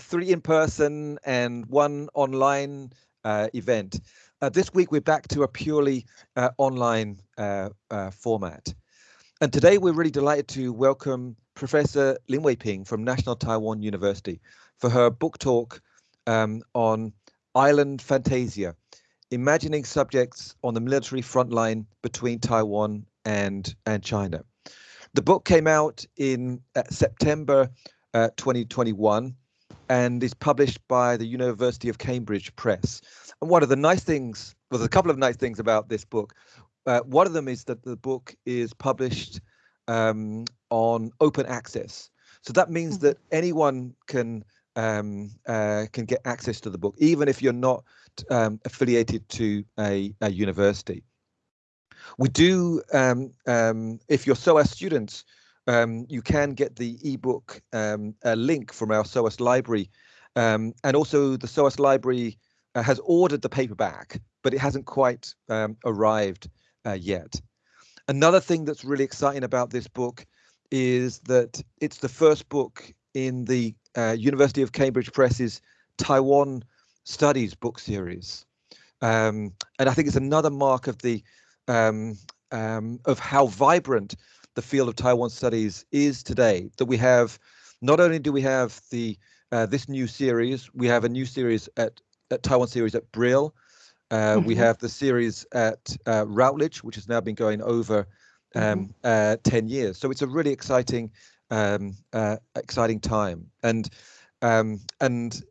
three in person and one online uh, event. Uh, this week we're back to a purely uh, online uh, uh, format. And today we're really delighted to welcome Professor Lin Wei Ping from National Taiwan University for her book talk um, on Island Fantasia, imagining subjects on the military front line between Taiwan and, and China. The book came out in uh, September uh, 2021 and is published by the University of Cambridge Press. And one of the nice things, well, there's a couple of nice things about this book. Uh, one of them is that the book is published um, on open access. So that means mm -hmm. that anyone can um, uh, can get access to the book, even if you're not um, affiliated to a, a, university. We do, um, um, if you're SOAS students, um, you can get the ebook um, link from our SOAS library. Um, and also the SOAS library uh, has ordered the paperback, but it hasn't quite um, arrived uh, yet. Another thing that's really exciting about this book is that it's the first book in the uh, University of Cambridge Press's Taiwan Studies book series. Um, and I think it's another mark of the um, um, of how vibrant the field of Taiwan studies is today. That we have, not only do we have the uh, this new series, we have a new series at, at Taiwan series at Brill. Uh, mm -hmm. We mm-hmm. have the series at uh, Routledge, which has now been going over um, mm -hmm. 10 years. So it's a really exciting, um, uh, exciting time. And um, and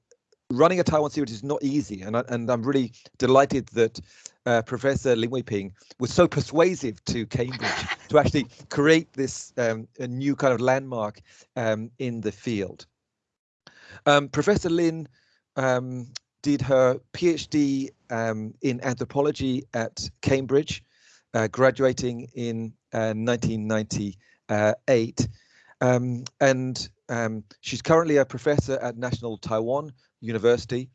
running a Taiwan series is not easy, and I, and I'm really delighted that uh, Professor Lin Weiping was so persuasive to Cambridge to actually create this um, a new kind of landmark um, in the field. Um, Professor Lin um, did her PhD um, in anthropology at Cambridge, uh, graduating in uh, 1998. Um, and she's currently a professor at National Taiwan University.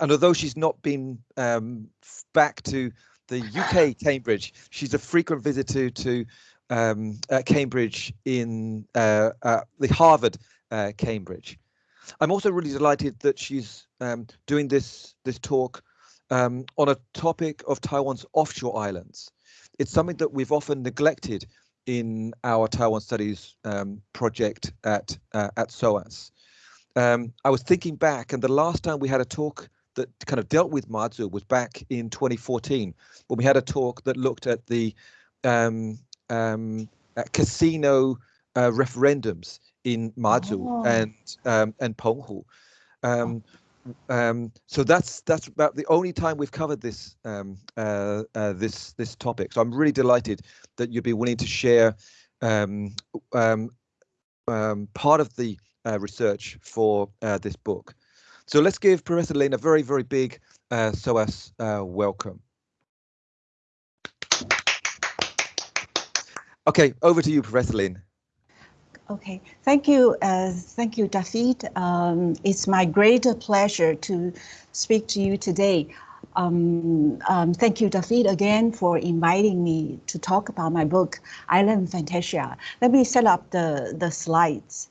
And although she's not been um, back to the UK Cambridge, she's a frequent visitor to um, uh, Cambridge in uh, uh the Harvard uh, Cambridge. I'm also really delighted that she's um, doing this this talk um, on a topic of Taiwan's offshore islands. It's something that we've often neglected in our Taiwan Studies um, project at uh, at SOAS um, I was thinking back, and the last time we had a talk that kind of dealt with Mazu was back in 2014 when we had a talk that looked at the um, um, at casino uh, referendums in Mazu oh. and um, and Penghu. Um, um, so that's that's about the only time we've covered this um, uh, uh, this this topic. So I'm really delighted that you'd be willing to share um, um, um, part of the uh, research for uh, this book. So let's give Professor Lin a very, very big uh, SOAS uh, welcome. Okay, over to you, Professor Lin. Okay, thank you, uh, thank you, David. Um, it's my great pleasure to speak to you today. Um, um, thank you, David, again for inviting me to talk about my book, Island Fantasia. Let me set up the, the slides.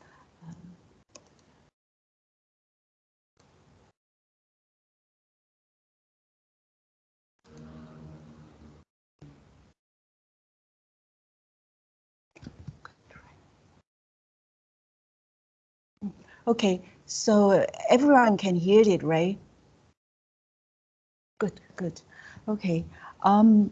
Okay, so everyone can hear it, right? Good, good. Okay. Um,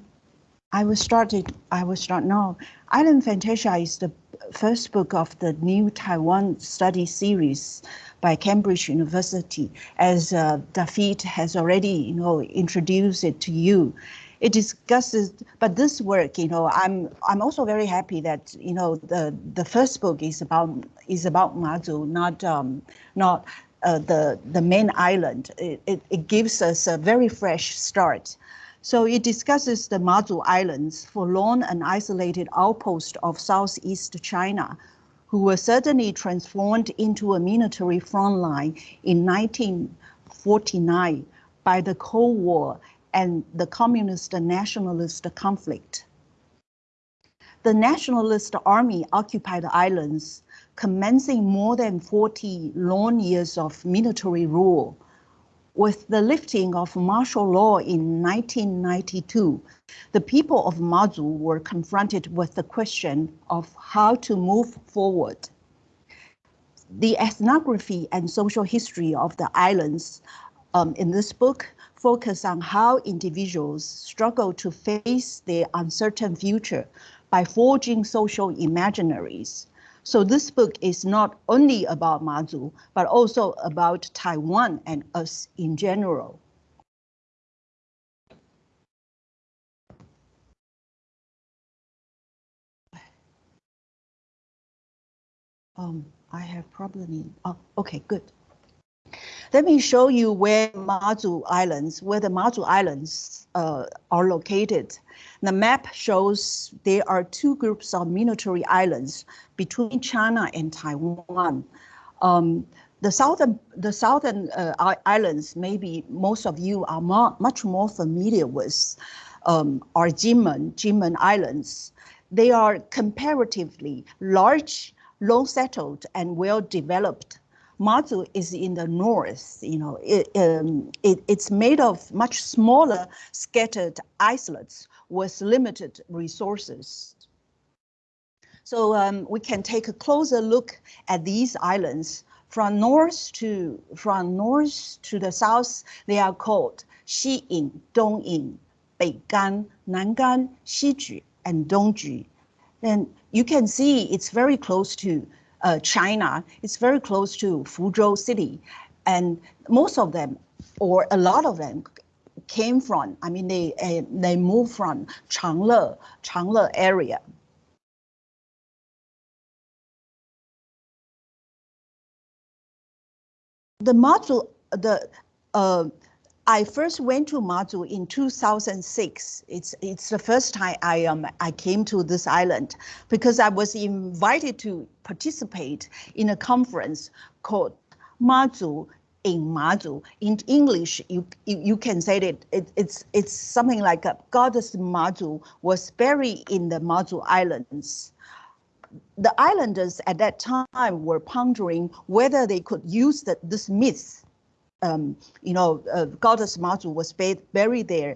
I will start it. I will start now. Island Fantasia is the first book of the new Taiwan study series by Cambridge University, as uh, David has already, you know, introduced it to you it discusses but this work you know i'm i'm also very happy that you know the the first book is about is about mazu not um not uh, the the main island. It, it, it gives us a very fresh start. So it discusses the mazu islands forlorn and isolated outpost of southeast china who were suddenly transformed into a military front line in 1949 by the Cold War and the communist nationalist conflict. The nationalist army occupied the islands commencing more than 40 long years of military rule. With the lifting of martial law in 1992, the people of Mazu were confronted with the question of how to move forward. The ethnography and social history of the islands um, in this book focus on how individuals struggle to face their uncertain future by forging social imaginaries. So this book is not only about Mazu, but also about Taiwan and us in general. Um, I have problem. Oh, okay, good. Let me show you where Mazu Islands, where the Mazu Islands uh, are located. The map shows there are two groups of military islands between China and Taiwan. Um, the southern, the southern uh, islands, maybe most of you are more, much more familiar with, um, are Jinmen, Jinmen Islands. They are comparatively large, long settled, and well developed Mazu is in the north, you know, it, um, it, it's made of much smaller scattered islets with limited resources. So um, we can take a closer look at these islands. From north to from north to the south, they are called Xiyin, Dongyin, Beigan, Nangan, Xiju, and Dongju. And you can see it's very close to uh, China. It's very close to Fuzhou City. And most of them, or a lot of them, came from, I mean, they, uh, they moved from Changle, Changle area. The Mazu, the uh, I first went to Mazu in 2006. It's it's the first time I um I came to this island because I was invited to participate in a conference called Mazu in Mazu. In English, you you, you can say that it, it's it's something like a goddess Mazu was buried in the Mazu Islands the islanders at that time were pondering whether they could use the, this myth um, you know, uh, goddess Mazu was buried there,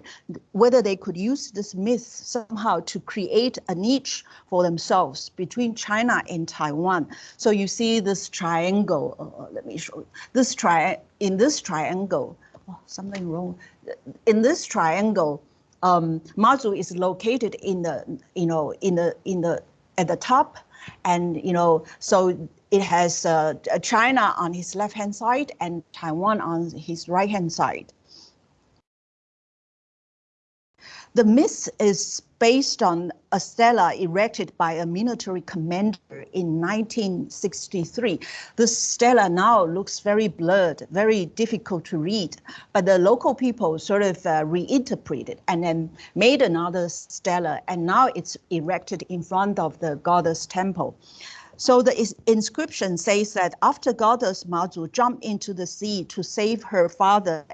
whether they could use this myth somehow to create a niche for themselves between China and Taiwan. So you see this triangle, uh, uh let me show you, this tri in this triangle, oh, something wrong. In this triangle, um, Mazu is located in the, you know, in the, in the, at the top, and, you know, so it has uh, China on his left-hand side and Taiwan on his right-hand side. The myth is based on a stela erected by a military commander in 1963. This stela now looks very blurred, very difficult to read, but the local people sort of uh, reinterpreted and then made another stela, and now it's erected in front of the goddess temple. So the inscription says that after goddess Mazu jumped into the sea to save her father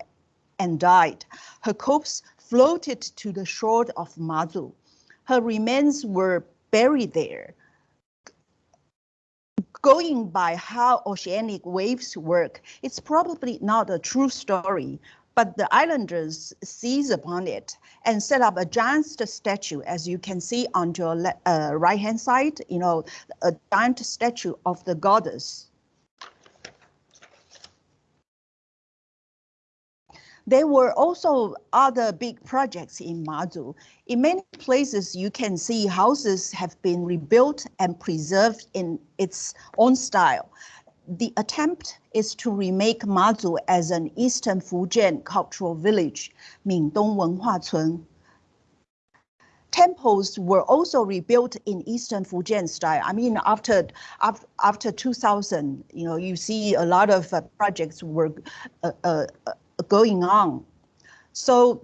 and died, her corpse floated to the shore of Mazu. Her remains were buried there. Going by how oceanic waves work, it's probably not a true story, but the islanders seized upon it and set up a giant statue, as you can see on your uh, right-hand side, you know, a giant statue of the goddess. There were also other big projects in Mazu. In many places, you can see houses have been rebuilt and preserved in its own style the attempt is to remake Mazu as an Eastern Fujian cultural village, Mingdong Wenhua Cun. Temples were also rebuilt in Eastern Fujian style. I mean, after after, after 2000, you know, you see a lot of uh, projects were uh, uh, going on. So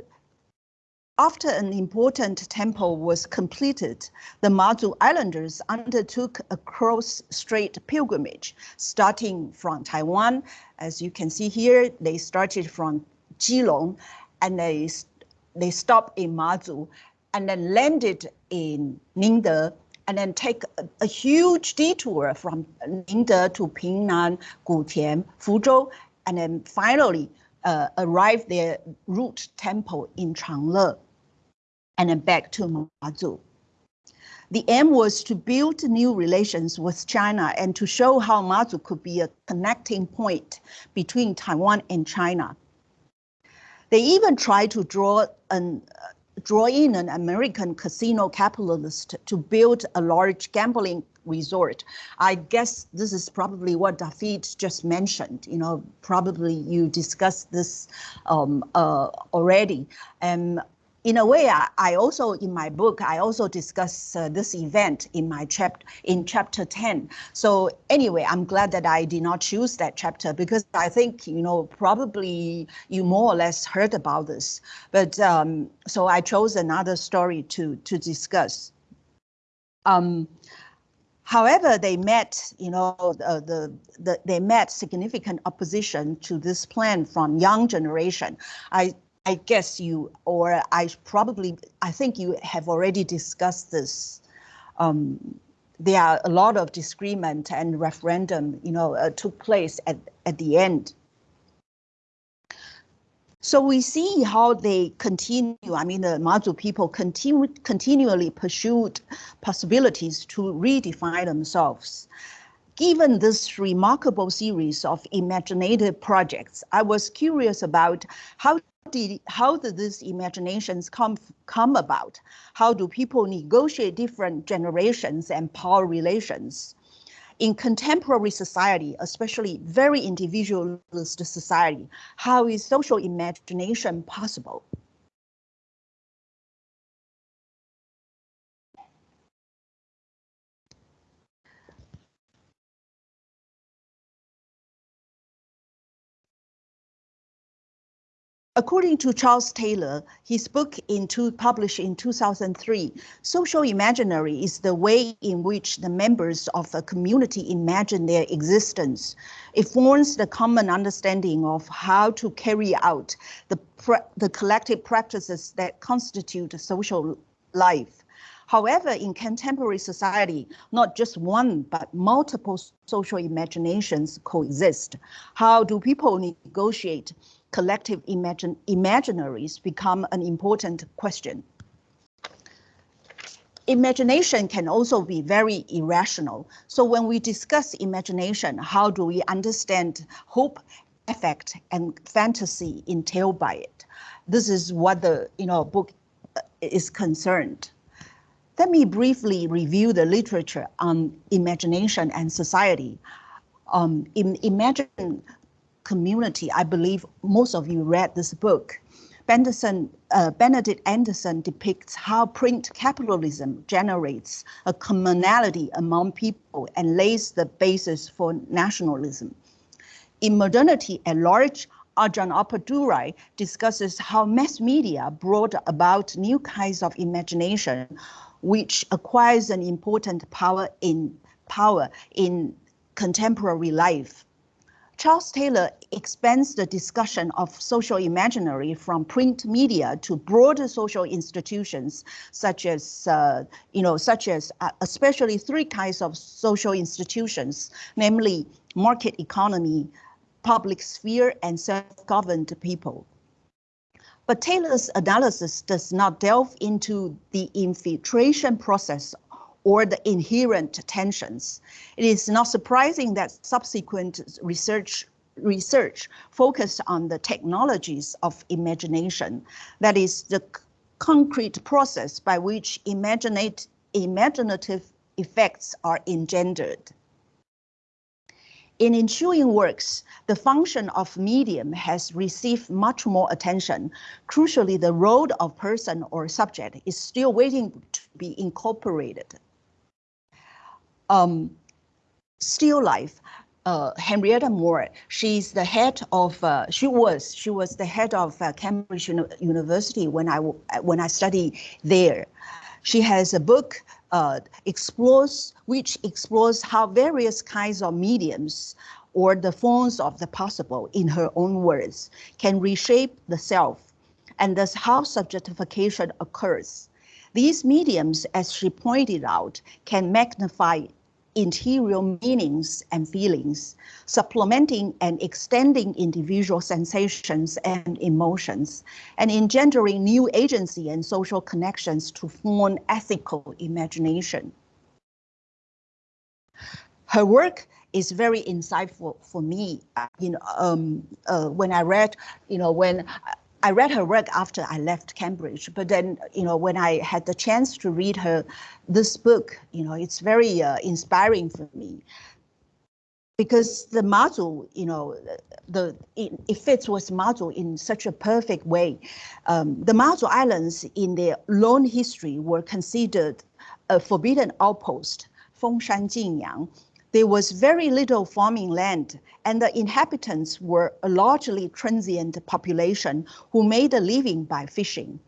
after an important temple was completed, the Mazu Islanders undertook a cross-strait pilgrimage, starting from Taiwan. As you can see here, they started from Keelung, and they, they stopped in Mazu, and then landed in Ningde, and then take a, a huge detour from Ningde to Pingnan, Gutian, Fuzhou, and then finally uh, arrive their root temple in Changle, and then back to Mazu. The aim was to build new relations with China and to show how Mazu could be a connecting point between Taiwan and China. They even tried to draw an draw in an American casino capitalist to build a large gambling resort. I guess this is probably what David just mentioned. You know, probably you discussed this um, uh, already. And in a way, I, I, also in my book I also discuss uh, this event in my chapter in chapter 10. So anyway, I'm glad that I did not choose that chapter because I think you know probably you more or less heard about this. But um, so I chose another story to to discuss. Um, However, they met, you know, uh, the, the they met significant opposition to this plan from young generation. I I guess you, or I probably, I think you have already discussed this. Um, there are a lot of disagreement and referendum, you know, uh, took place at, at the end. So we see how they continue. I mean, the Mazu people continue, continually pursued possibilities to redefine themselves. Given this remarkable series of imaginative projects, I was curious about how did how did these imaginations come come about? How do people negotiate different generations and power relations? In contemporary society, especially very individualist society, how is social imagination possible? According to Charles Taylor, his book in two, published in 2003, social imaginary is the way in which the members of a community imagine their existence. It forms the common understanding of how to carry out the, the collective practices that constitute social life. However, in contemporary society, not just one, but multiple social imaginations coexist. How do people negotiate collective imagine, imaginaries become an important question. Imagination can also be very irrational. So when we discuss imagination, how do we understand hope, effect, and fantasy entailed by it? This is what the you know book uh, is concerned. Let me briefly review the literature on imagination and society. Um, in Imagine community. I believe most of you read this book. Benderson, uh, Benedict Anderson depicts how print capitalism generates a commonality among people and lays the basis for nationalism. In Modernity at Large, Arjun Appadurai discusses how mass media brought about new kinds of imagination, which acquires an important power in power in contemporary life. Charles Taylor expands the discussion of social imaginary from print media to broader social institutions, such as, uh, you know, such as uh, especially three kinds of social institutions, namely market economy, public sphere, and self-governed people. But Taylor's analysis does not delve into the infiltration process or the inherent tensions. It is not surprising that subsequent research research focused on the technologies of imagination, that is the concrete process by which imaginative effects are engendered. In ensuing works, the function of medium has received much more attention. Crucially, the role of person or subject is still waiting to be incorporated um, still life. Uh, Henrietta Moore, she's the head of, uh, she was, she was the head of uh, Cambridge University when I, when I studied there. She has a book uh, explores, which explores how various kinds of mediums or the forms of the possible, in her own words, can reshape the self, and thus how subjectification occurs. These mediums, as she pointed out, can magnify interior meanings and feelings, supplementing and extending individual sensations and emotions, and engendering new agency and social connections to form ethical imagination. Her work is very insightful for me. You know, um, uh, when I read, you know, when I read her work after I left Cambridge, but then, you know, when I had the chance to read her, this book, you know, it's very uh, inspiring for me because the Mazu, you know, the it, it, fits with Mazu in such a perfect way. Um, the Mazu islands in their long history were considered a forbidden outpost, Fengshan Jinyang, there was very little farming land, and the inhabitants were a largely transient population who made a living by fishing.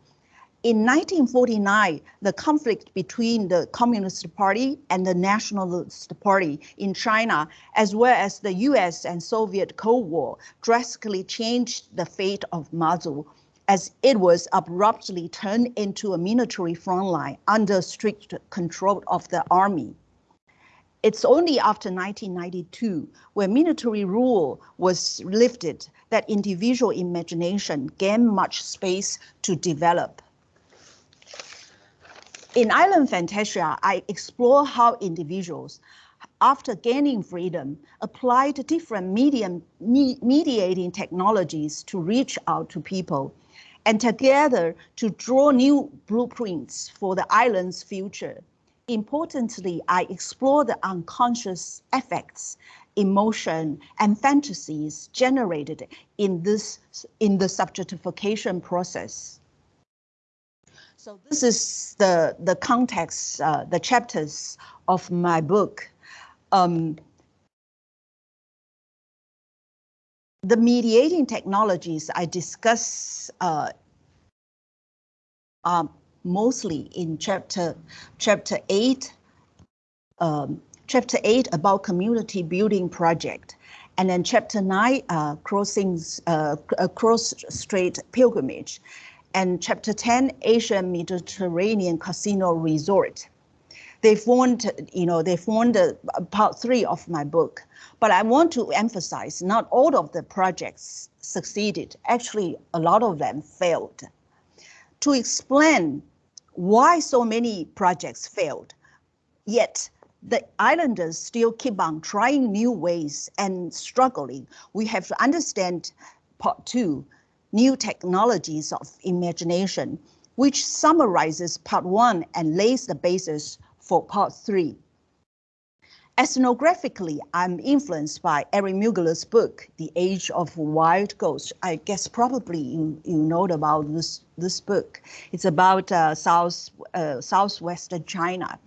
In 1949, the conflict between the Communist Party and the Nationalist Party in China, as well as the US and Soviet Cold War, drastically changed the fate of Mazu as it was abruptly turned into a military front line under strict control of the army. It's only after 1992, when military rule was lifted, that individual imagination gained much space to develop. In Island Fantasia, I explore how individuals, after gaining freedom, applied different medium, me, mediating technologies to reach out to people and together to draw new blueprints for the island's future. Importantly, I explore the unconscious effects, emotion, and fantasies generated in this in the subjectification process. So this is the the context, uh, the chapters of my book. Um, the mediating technologies I discuss uh, um, mostly in chapter chapter eight, um, chapter eight about community building project, and then chapter nine, uh, crossings uh, cross strait pilgrimage, and chapter ten, Asian Mediterranean casino resort. They formed, you know, they formed part three of my book. But I want to emphasize not all of the projects succeeded. Actually, a lot of them failed. To explain why so many projects failed. Yet the islanders still keep on trying new ways and struggling. We have to understand part two, new technologies of imagination, which summarizes part one and lays the basis for part three. Ethnographically, I'm influenced by Eric Mueggler's book, The Age of Wild Ghosts. I guess probably you, you know about this, this book. It's about uh, South, uh, Southwestern China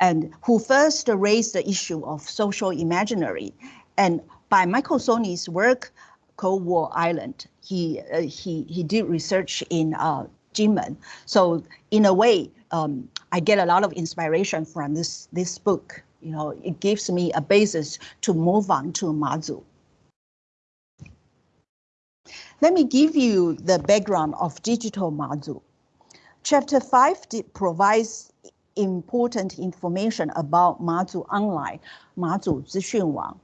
and who first raised the issue of social imaginary. And by Michael Szonyi's work, Cold War Island, he, uh, he, he did research in uh, Jinmen. So in a way, um, I get a lot of inspiration from this, this book you know, it gives me a basis to move on to Mazu. Let me give you the background of digital Mazu. Chapter 5 provides important information about Mazu Online, Mazu Zixunwang.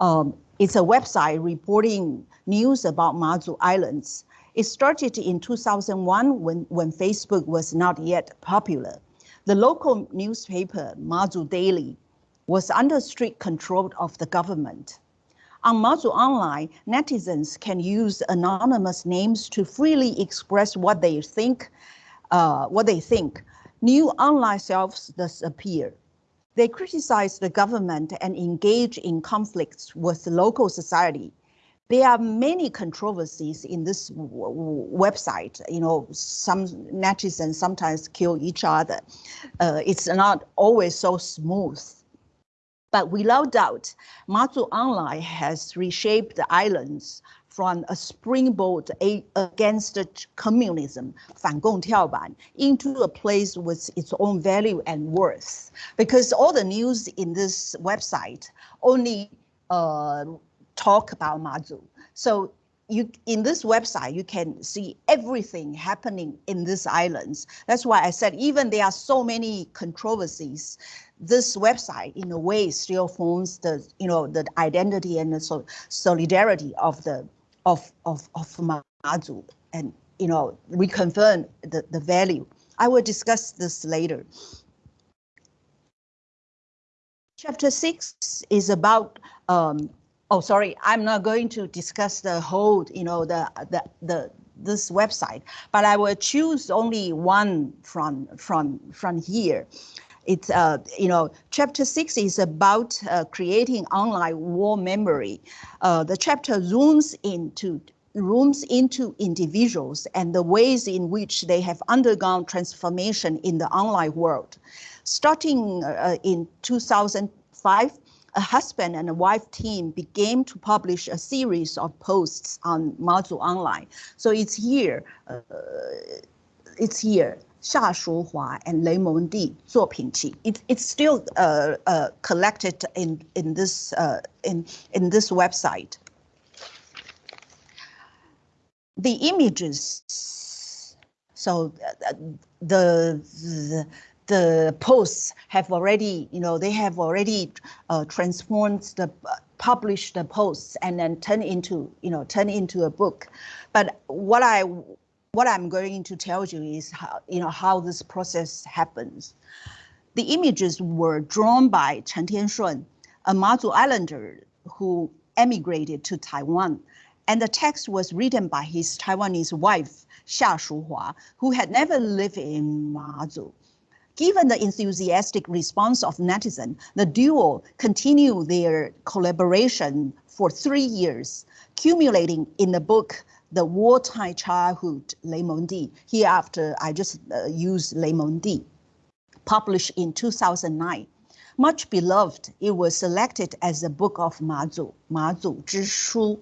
Um, it's a website reporting news about Mazu Islands. It started in 2001 when, when Facebook was not yet popular. The local newspaper, Mazu Daily, was under strict control of the government. On Mazu Online, netizens can use anonymous names to freely express what they think. Uh, what they think. New online selves thus appear. They criticize the government and engage in conflicts with local society. There are many controversies in this website. You know, some netizens sometimes kill each other. Uh, it's not always so smooth. But without doubt, Mazu Online has reshaped the islands from a springboard against communism, 反共跳板, into a place with its own value and worth. Because all the news in this website only uh, talk about Mazu. So you in this website you can see everything happening in these islands. That's why I said even there are so many controversies, this website in a way still forms the you know the identity and the so solidarity of the of of of Mazu and you know reconfirm the the value. I will discuss this later. Chapter six is about um, oh sorry i'm not going to discuss the whole you know the the the this website but i will choose only one from from from here. It's uh you know chapter six is about uh, creating online war memory. Uh, the chapter zooms into rooms into individuals and the ways in which they have undergone transformation in the online world. Starting uh, in 2005 a husband and a wife team began to publish a series of posts on MaZu Online. So it's here, uh, it's here. Xia Shuhua and Lei Mengdi Zuopingqi. Pingqi. it's still uh, uh, collected in in this uh, in in this website. The images. So uh, the, the the posts have already, you know, they have already uh, transformed the published the posts and then turn into, you know, turn into a book. But what I what I'm going to tell you is how, you know, how this process happens. The images were drawn by Chen Tianshun, a Mazu Islander who emigrated to Taiwan. And the text was written by his Taiwanese wife, Xia Shuhua, who had never lived in Mazu. Given the enthusiastic response of netizens, the duo continued their collaboration for three years, culminating in the book The Wartime Childhood, Le Di. Hereafter, I just uh, use Le Di, published in 2009. Much beloved, it was selected as the book of Mazu, Mazu Zhishu.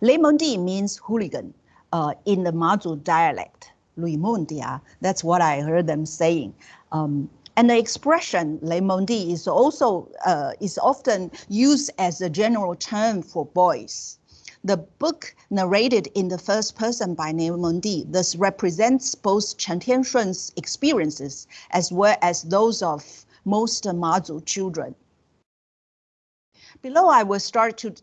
Le Di means hooligan uh, in the Mazu dialect. Lui Mundia, that's what I heard them saying. Um, and the expression Di is also uh, is often used as a general term for boys. The book narrated in the first person by Di thus represents both Chen Tianshun's experiences as well as those of most Mazu children. Below, I will start to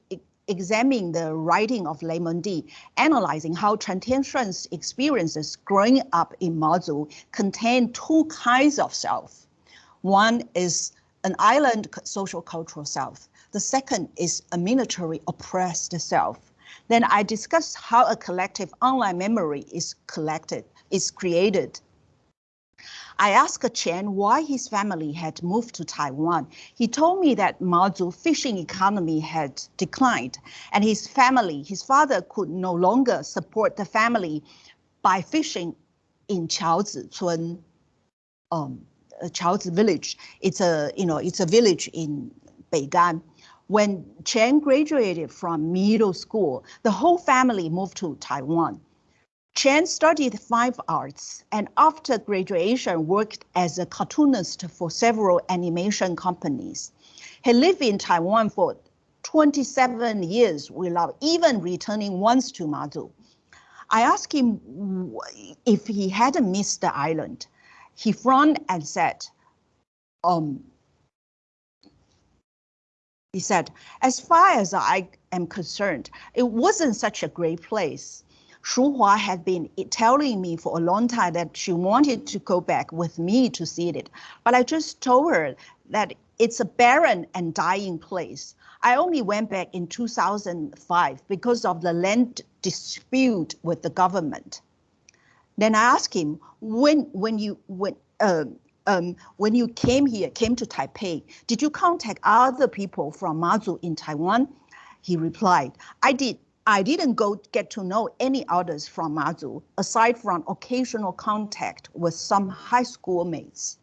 examining the writing of Lei Di, analyzing how Chen Tianshun's experiences growing up in Mazu contain two kinds of self. One is an island social cultural self. The second is a military oppressed self. Then I discuss how a collective online memory is collected, is created I asked Chen why his family had moved to Taiwan. He told me that Mazu fishing economy had declined and his family, his father could no longer support the family by fishing in Chaozi um, Chaozi village. It's a, you know, it's a village in Beigan. When Chen graduated from middle school, the whole family moved to Taiwan. Chen studied fine arts and after graduation worked as a cartoonist for several animation companies. He lived in Taiwan for 27 years without even returning once to Mazu. I asked him if he hadn't missed the island. He frowned and said, um, he said, as far as I am concerned, it wasn't such a great place. Shu Hua had been telling me for a long time that she wanted to go back with me to see it. But I just told her that it's a barren and dying place. I only went back in 2005 because of the land dispute with the government. Then I asked him, when, when you, when, um, um, when you came here, came to Taipei, did you contact other people from Mazu in Taiwan? He replied, I did, I didn't go get to know any others from Mazu, aside from occasional contact with some high school mates.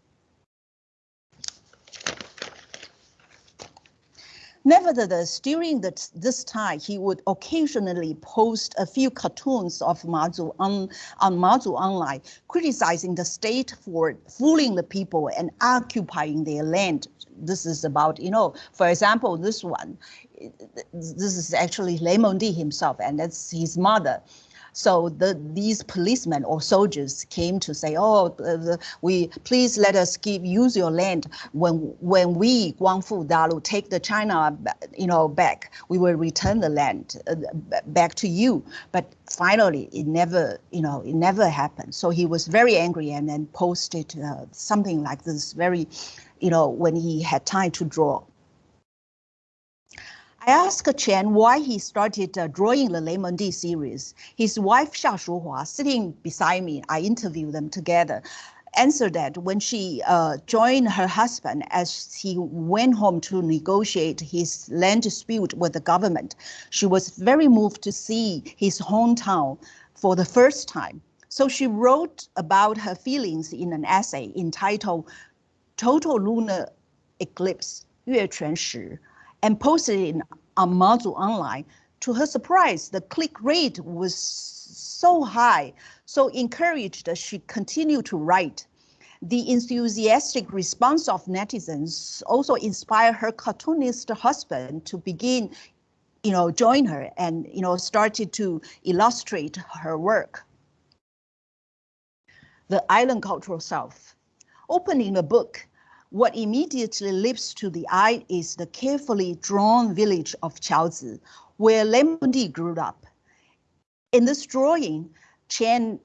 Nevertheless, during the, this time, he would occasionally post a few cartoons of Mazu on, on Mazu Online, criticizing the state for fooling the people and occupying their land. This is about, you know, for example, this one, this is actually Mengdi himself, and that's his mother. So the, these policemen or soldiers came to say, oh, uh, we please let us give use your land. When when we Guangfu Dalu take the China, you know, back, we will return the land uh, back to you. But finally, it never, you know, it never happened. So he was very angry and then posted uh, something like this, very, you know, when he had time to draw. I asked Chen why he started uh, drawing the Lei Mengdi series. His wife Xia Shuhua, sitting beside me, I interviewed them together, answered that when she uh, joined her husband as he went home to negotiate his land dispute with the government, she was very moved to see his hometown for the first time. So she wrote about her feelings in an essay entitled Total Lunar Eclipse, 月全食 and posted it on Mazu Online. To her surprise, the click rate was so high, so encouraged that she continued to write. The enthusiastic response of netizens also inspired her cartoonist husband to begin, you know, join her and, you know, started to illustrate her work. The Island Cultural South. Opening the book, what immediately leaps to the eye is the carefully drawn village of Chaozi, where Lei Mengdi grew up. In this drawing, Chen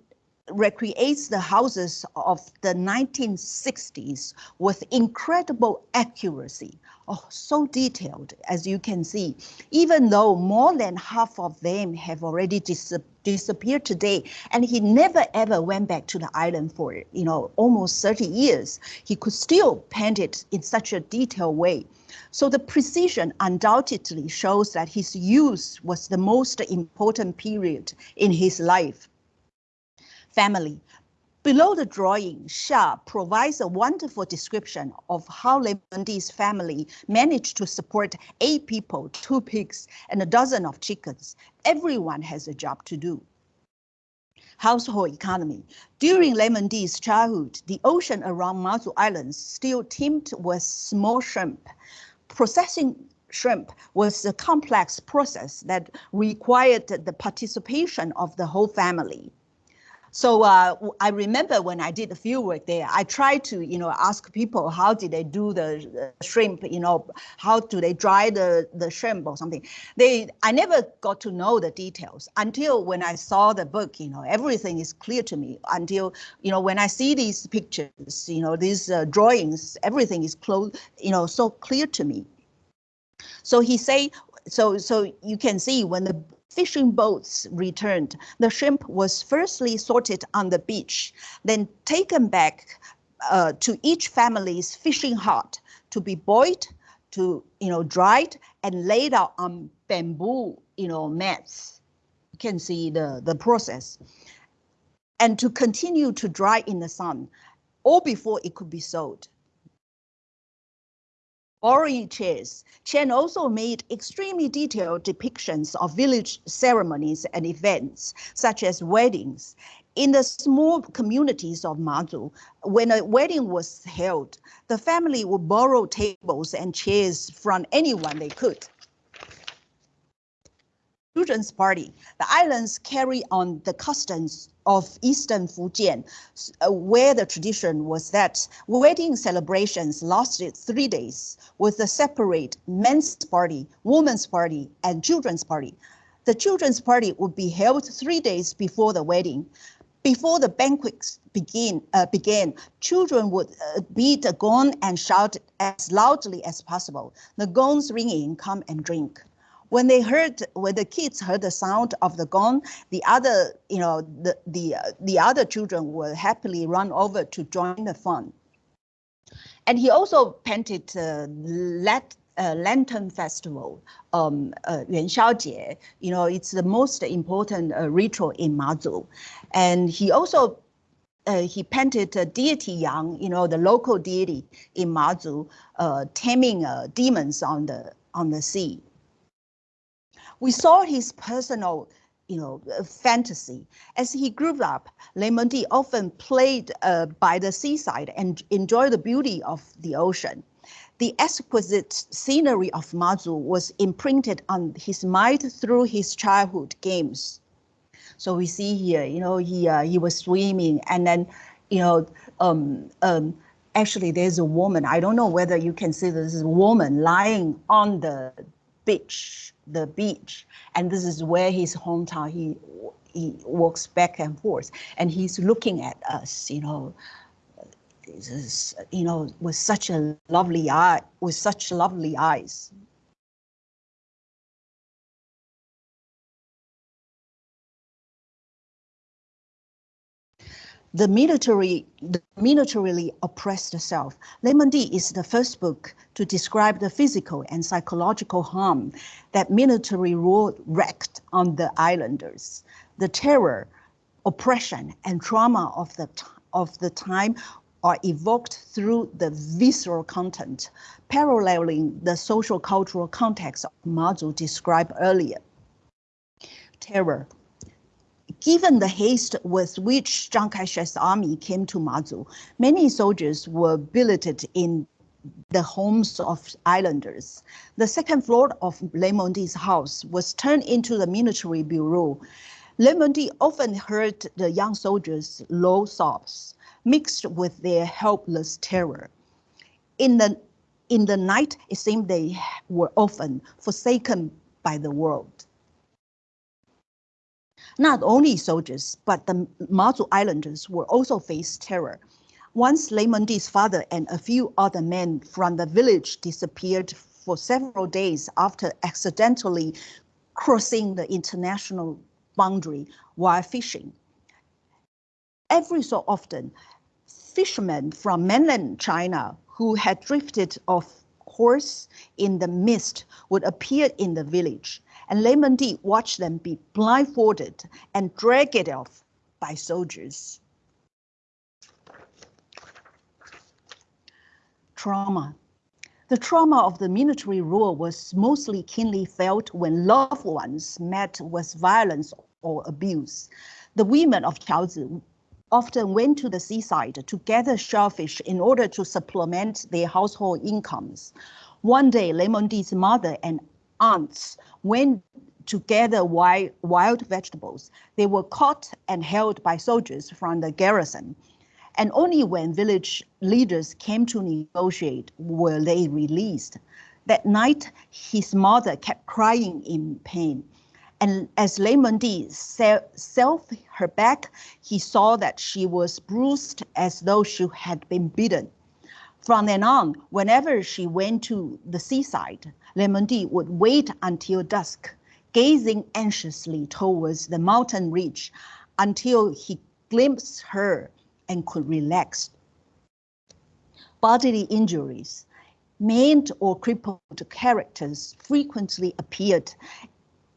recreates the houses of the 1960s with incredible accuracy. Oh, so detailed, as you can see, even though more than half of them have already dis disappeared today. And he never ever went back to the island for, you know, almost 30 years. He could still paint it in such a detailed way. So the precision undoubtedly shows that his youth was the most important period in his life family. Below the drawing, Xia provides a wonderful description of how Mengdi's family managed to support eight people, two pigs, and a dozen of chickens. Everyone has a job to do. Household economy. During Mengdi's childhood, the ocean around Mazu Islands still teemed with small shrimp. Processing shrimp was a complex process that required the participation of the whole family. So uh, I remember when I did the field work there, I tried to, you know, ask people how did they do the, the shrimp, you know, how do they dry the, the shrimp or something. They, I never got to know the details until when I saw the book, you know, everything is clear to me until, you know, when I see these pictures, you know, these uh, drawings, everything is close, you know, so clear to me. So he say, so so you can see when the fishing boats returned, the shrimp was firstly sorted on the beach, then taken back uh, to each family's fishing hut to be boiled, to you know dried and laid out on bamboo you know mats. You can see the the process, and to continue to dry in the sun, or before it could be sold borrowing chairs. Chen also made extremely detailed depictions of village ceremonies and events, such as weddings. In the small communities of Mazu, when a wedding was held, the family would borrow tables and chairs from anyone they could children's party. The islands carry on the customs of Eastern Fujian, uh, where the tradition was that wedding celebrations lasted three days with a separate men's party, women's party, and children's party. The children's party would be held three days before the wedding. Before the banquets begin, uh, began, children would uh, beat a gong and shout as loudly as possible. The gongs ringing, come and drink when they heard when the kids heard the sound of the gong the other you know the the uh, the other children will happily run over to join the fun and he also painted uh, let uh, Lantern Festival, um, uh, Yuan you know, it's the most important uh, ritual in Mazu. And he also uh, he painted uh, deity Yang, you know, the local deity in Mazu, uh, taming uh, demons on the on the sea. We saw his personal you know, fantasy. As he grew up, Lê Monde often played uh, by the seaside and enjoyed the beauty of the ocean. The exquisite scenery of Mazu was imprinted on his mind through his childhood games. So we see here, you know, he uh, he was swimming, and then, you know, um, um, actually there's a woman. I don't know whether you can see this is woman lying on the beach, the beach, and this is where his hometown. He he walks back and forth, and he's looking at us. You know, you know with such a lovely eye, with such lovely eyes. The military, the militarily oppressed self. Lê Mon is the first book to describe the physical and psychological harm that military rule wreaked on the islanders. The terror, oppression, and trauma of the, of the time are evoked through the visceral content, paralleling the social cultural context of Mazu described earlier. Terror, Given the haste with which Chiang Kai-shek's army came to Mazu, many soldiers were billeted in the homes of islanders. The second floor of Lê Mondi's house was turned into the military bureau. Lê Mondi often heard the young soldiers' low sobs mixed with their helpless terror. In the, in the night, it seemed they were often forsaken by the world. Not only soldiers, but the Mazu Islanders were also faced terror. Once Lê Mandi's father and a few other men from the village disappeared for several days after accidentally crossing the international boundary while fishing. Every so often, fishermen from mainland China who had drifted off course in the mist would appear in the village and Mon Di watched them be blindfolded and dragged off by soldiers. Trauma. The trauma of the military rule was mostly keenly felt when loved ones met with violence or abuse. The women of Qiaozi often went to the seaside to gather shellfish in order to supplement their household incomes. One day, Lê Mon Di's mother and aunts went to gather wild, wild vegetables. They were caught and held by soldiers from the garrison. And only when village leaders came to negotiate were they released. That night, his mother kept crying in pain. And as Lê Mon Di self her back, he saw that she was bruised as though she had been beaten. From then on, whenever she went to the seaside, Lê Mon Di would wait until dusk, gazing anxiously towards the mountain ridge until he glimpsed her and could relax. Bodily injuries, maimed or crippled characters frequently appeared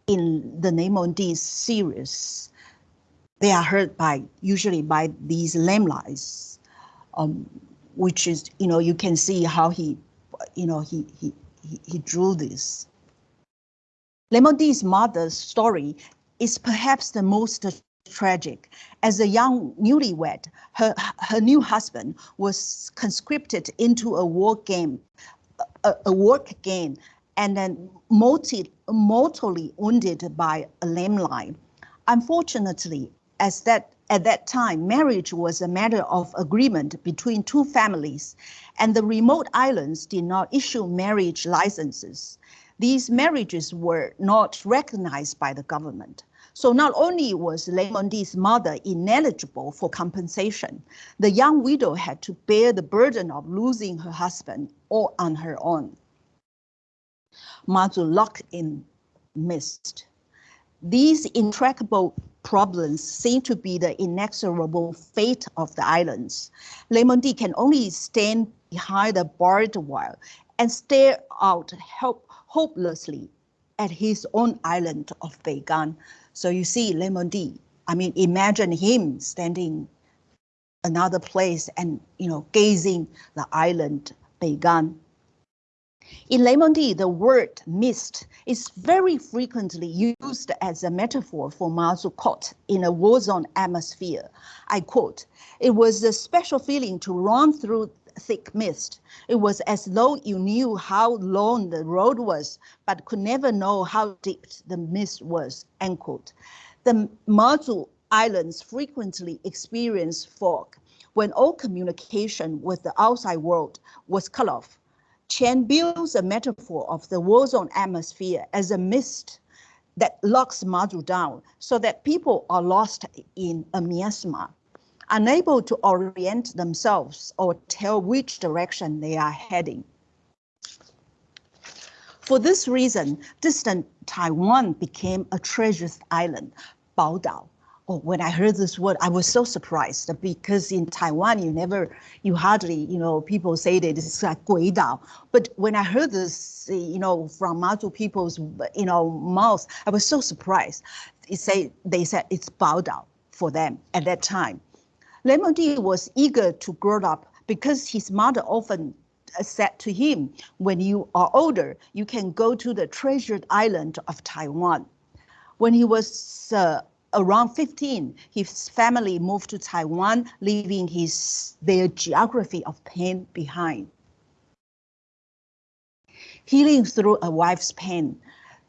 in the Lê Mon Di series. They are hurt by usually by these lamelies. Um, which is, you know, you can see how he, you know, he, he, he, drew this. Lê mother's story is perhaps the most tragic. As a young newlywed, her, her new husband was conscripted into a war game, a, a work game, and then mortally, mortally wounded by a lamelion. Unfortunately, as that at that time, marriage was a matter of agreement between two families, and the remote islands did not issue marriage licenses. These marriages were not recognized by the government. So not only was Lê Mon Di's mother ineligible for compensation, the young widow had to bear the burden of losing her husband all on her own. Mazu locked in mist. These intractable problems seem to be the inexorable fate of the islands. Lê Mondi can only stand behind the barbed wire and stare out help, hopelessly at his own island of Beigan. So you see Lê Mondi. I mean, imagine him standing another place and, you know, gazing the island Beigan. In Leimondi, the word mist is very frequently used as a metaphor for Mazu caught in a war zone atmosphere. I quote, it was a special feeling to run through thick mist. It was as though you knew how long the road was, but could never know how deep the mist was, end quote. The Mazu Islands frequently experience fog when all communication with the outside world was cut off Chen builds a metaphor of the war zone atmosphere as a mist that locks Mazu down so that people are lost in a miasma, unable to orient themselves or tell which direction they are heading. For this reason, distant Taiwan became a treasured island, Baodao, oh, when I heard this word, I was so surprised because in Taiwan, you never, you hardly, you know, people say that it's like Guidao. But when I heard this, you know, from Mazu people's, you know, mouths, I was so surprised. It say, they said it's Baodao for them at that time. Leimondi was eager to grow up because his mother often said to him, when you are older, you can go to the treasured island of Taiwan. When he was uh, around 15, his family moved to Taiwan, leaving his their geography of pain behind. Healing through a wife's pain.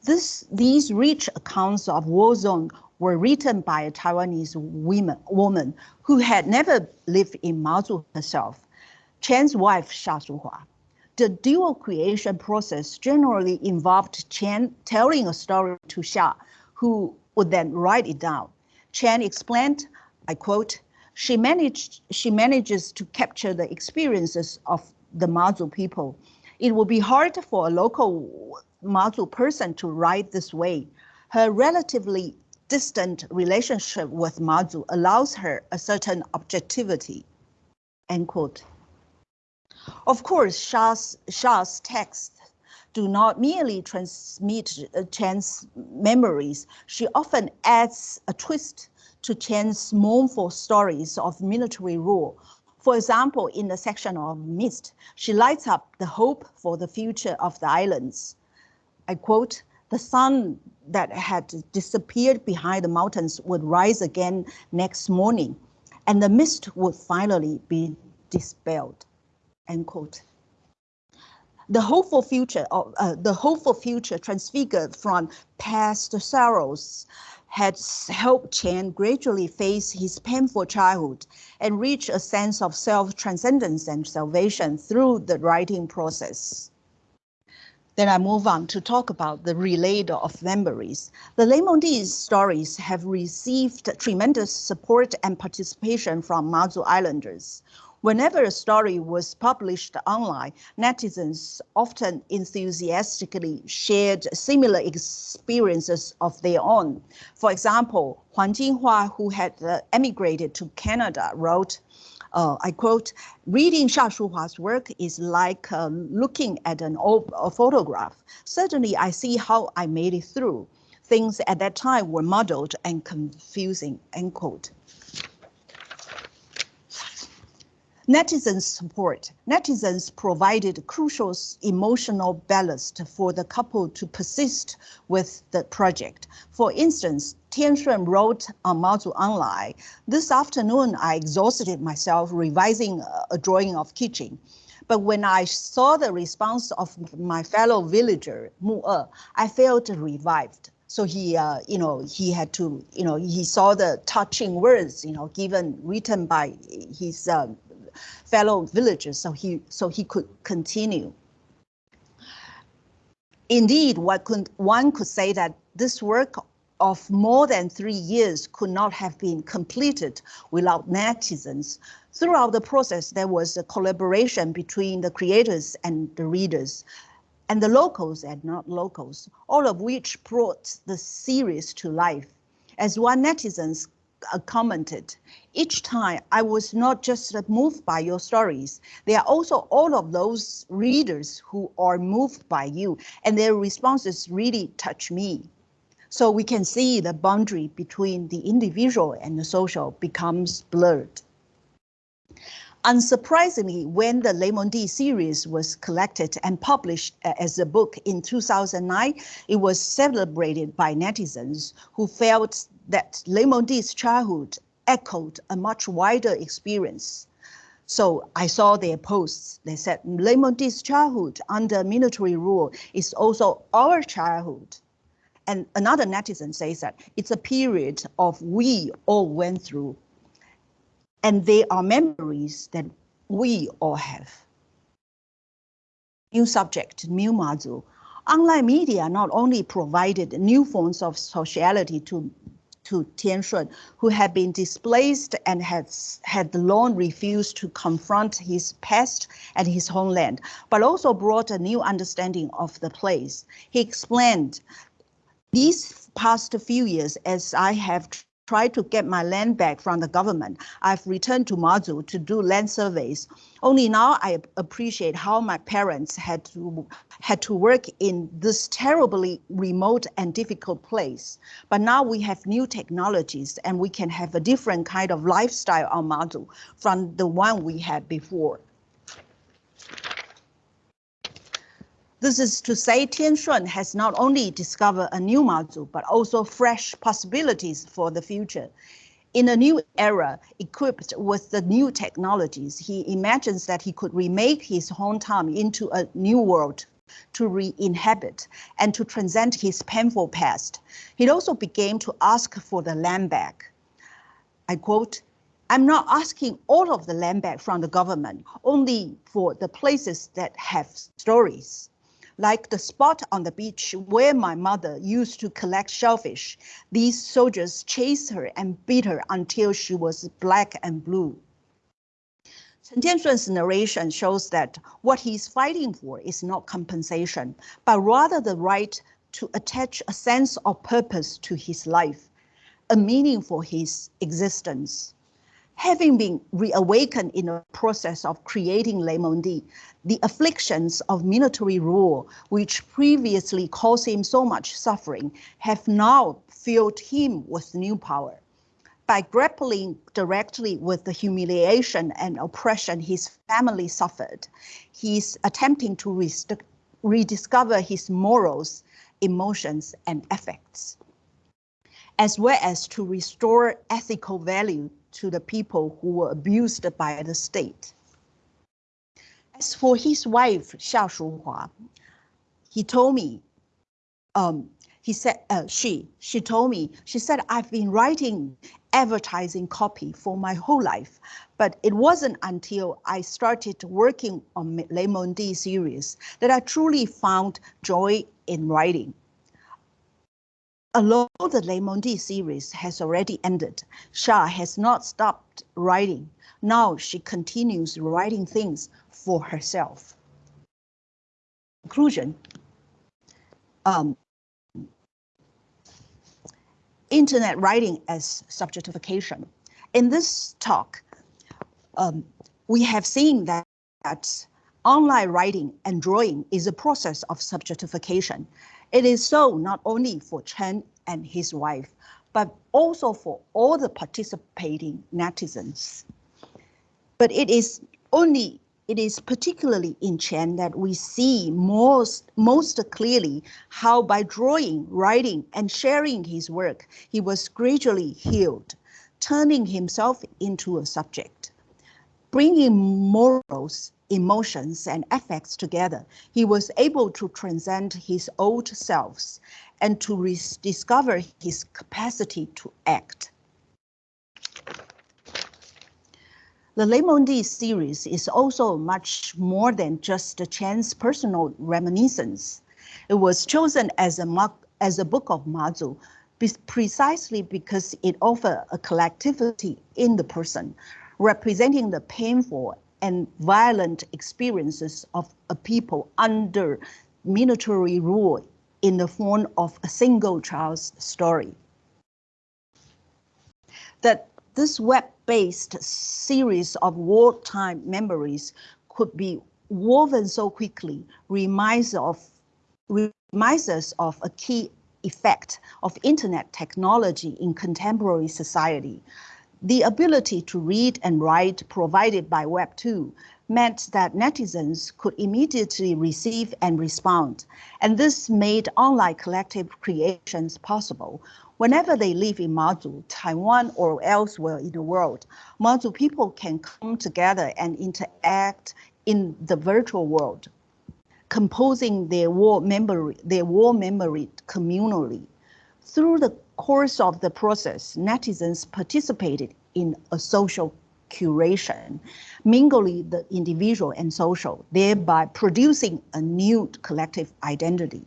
This, these rich accounts of war zone were written by a Taiwanese woman, woman who had never lived in Mazu herself, Chen's wife, Xia Shuhua. The dual creation process generally involved Chen telling a story to Xia, who would then write it down. Chen explained, I quote, she managed she manages to capture the experiences of the Mazu people. It would be hard for a local Mazu person to write this way. Her relatively distant relationship with Mazu allows her a certain objectivity. End quote. Of course, Xia's, Xia's text do not merely transmit uh, Chen's memories. She often adds a twist to Chen's mournful stories of military rule. For example, in the section of Mist, she lights up the hope for the future of the islands. I quote, the sun that had disappeared behind the mountains would rise again next morning, and the mist would finally be dispelled, end quote the hopeful future of uh, the hopeful future transfigured from past sorrows had helped Chen gradually face his painful childhood and reach a sense of self-transcendence and salvation through the writing process. Then I move on to talk about the relator of memories. The Leimondi stories have received tremendous support and participation from Mazu Islanders Whenever a story was published online, netizens often enthusiastically shared similar experiences of their own. For example, Huang Jinghua, who had uh, emigrated to Canada, wrote, uh, I quote, reading Xia Shuhua's work is like uh, looking at an old photograph. Suddenly I see how I made it through. Things at that time were muddled and confusing, end quote. Netizens support. Netizens provided crucial emotional ballast for the couple to persist with the project. For instance, Tian Shun wrote on Mazu Online, this afternoon I exhausted myself revising a drawing of kitchen. But when I saw the response of my fellow villager, Mu E, I felt revived. So he, uh, you know, he had to, you know, he saw the touching words, you know, given written by his uh, fellow villagers so he, so he could continue. Indeed, what could, one could say that this work of more than three years could not have been completed without netizens. Throughout the process, there was a collaboration between the creators and the readers, and the locals and not locals, all of which brought the series to life. As one netizens Uh, commented, each time I was not just moved by your stories, there are also all of those readers who are moved by you and their responses really touch me. So we can see the boundary between the individual and the social becomes blurred. Unsurprisingly, when the Le Monde series was collected and published uh, as a book in 2009, it was celebrated by netizens who felt that Le Monde's childhood echoed a much wider experience. So I saw their posts. They said Le Monde's childhood under military rule is also our childhood. And another netizen says that it's a period of we all went through. And they are memories that we all have. New subject, new module. Online media not only provided new forms of sociality to to Tian Shun, who had been displaced and had, had long refused to confront his past and his homeland, but also brought a new understanding of the place. He explained, these past few years, as I have try to get my land back from the government. I've returned to Mazu to do land surveys. Only now I appreciate how my parents had to had to work in this terribly remote and difficult place. But now we have new technologies and we can have a different kind of lifestyle on Mazu from the one we had before. This is to say Tian Shun has not only discovered a new Mazu, but also fresh possibilities for the future. In a new era, equipped with the new technologies, he imagines that he could remake his hometown into a new world to re-inhabit and to transcend his painful past. He also began to ask for the land back. I quote, I'm not asking all of the land back from the government, only for the places that have stories like the spot on the beach where my mother used to collect shellfish. These soldiers chased her and beat her until she was black and blue. Chen Tianshun's narration shows that what he's fighting for is not compensation, but rather the right to attach a sense of purpose to his life, a meaning for his existence. Having been reawakened in the process of creating Le Monde, the afflictions of military rule, which previously caused him so much suffering, have now filled him with new power. By grappling directly with the humiliation and oppression his family suffered, he's attempting to rediscover his morals, emotions, and affects, as well as to restore ethical value to the people who were abused by the state. As for his wife, Xia Shuhua, he told me, um, he said, uh, she, she told me, she said, I've been writing advertising copy for my whole life, but it wasn't until I started working on Le Monde series that I truly found joy in writing. Although the Le Monde series has already ended, Xia has not stopped writing. Now she continues writing things for herself. Conclusion. Um, internet writing as subjectification. In this talk, um, we have seen that, that online writing and drawing is a process of subjectification. It is so not only for Chen and his wife, but also for all the participating netizens. But it is only, it is particularly in Chen that we see most, most clearly how by drawing, writing, and sharing his work, he was gradually healed, turning himself into a subject, bringing morals emotions and affects together, he was able to transcend his old selves and to rediscover his capacity to act. The Le Monde series is also much more than just a Chen's personal reminiscence. It was chosen as a, as a book of Mazu precisely because it offers a collectivity in the person, representing the painful and violent experiences of a people under military rule in the form of a single child's story. That this web-based series of wartime memories could be woven so quickly reminds, of, reminds us of a key effect of internet technology in contemporary society The ability to read and write provided by Web 2 meant that netizens could immediately receive and respond, and this made online collective creations possible. Whenever they live in Mazu, Taiwan, or elsewhere in the world, Mazu people can come together and interact in the virtual world, composing their war memory, their war memory communally. Through the course of the process, netizens participated in a social curation, mingling the individual and social, thereby producing a new collective identity.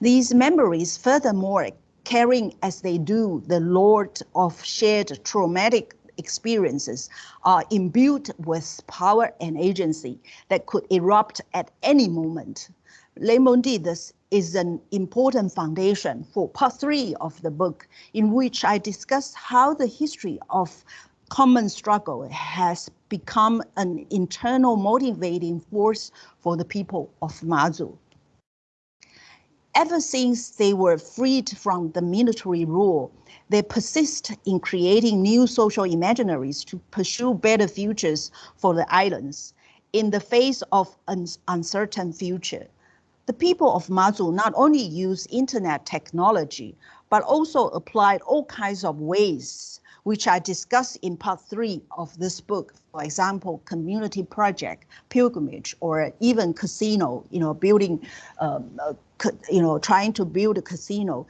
These memories, furthermore, carrying as they do the load of shared traumatic experiences, are imbued with power and agency that could erupt at any moment. Le Monde this is an important foundation for part three of the book, in which I discuss how the history of common struggle has become an internal motivating force for the people of Mazu. Ever since they were freed from the military rule, they persist in creating new social imaginaries to pursue better futures for the islands in the face of an uncertain future the people of Mazu not only use internet technology, but also applied all kinds of ways, which I discuss in part three of this book. For example, community project, pilgrimage, or even casino, you know, building, um, uh, you know, trying to build a casino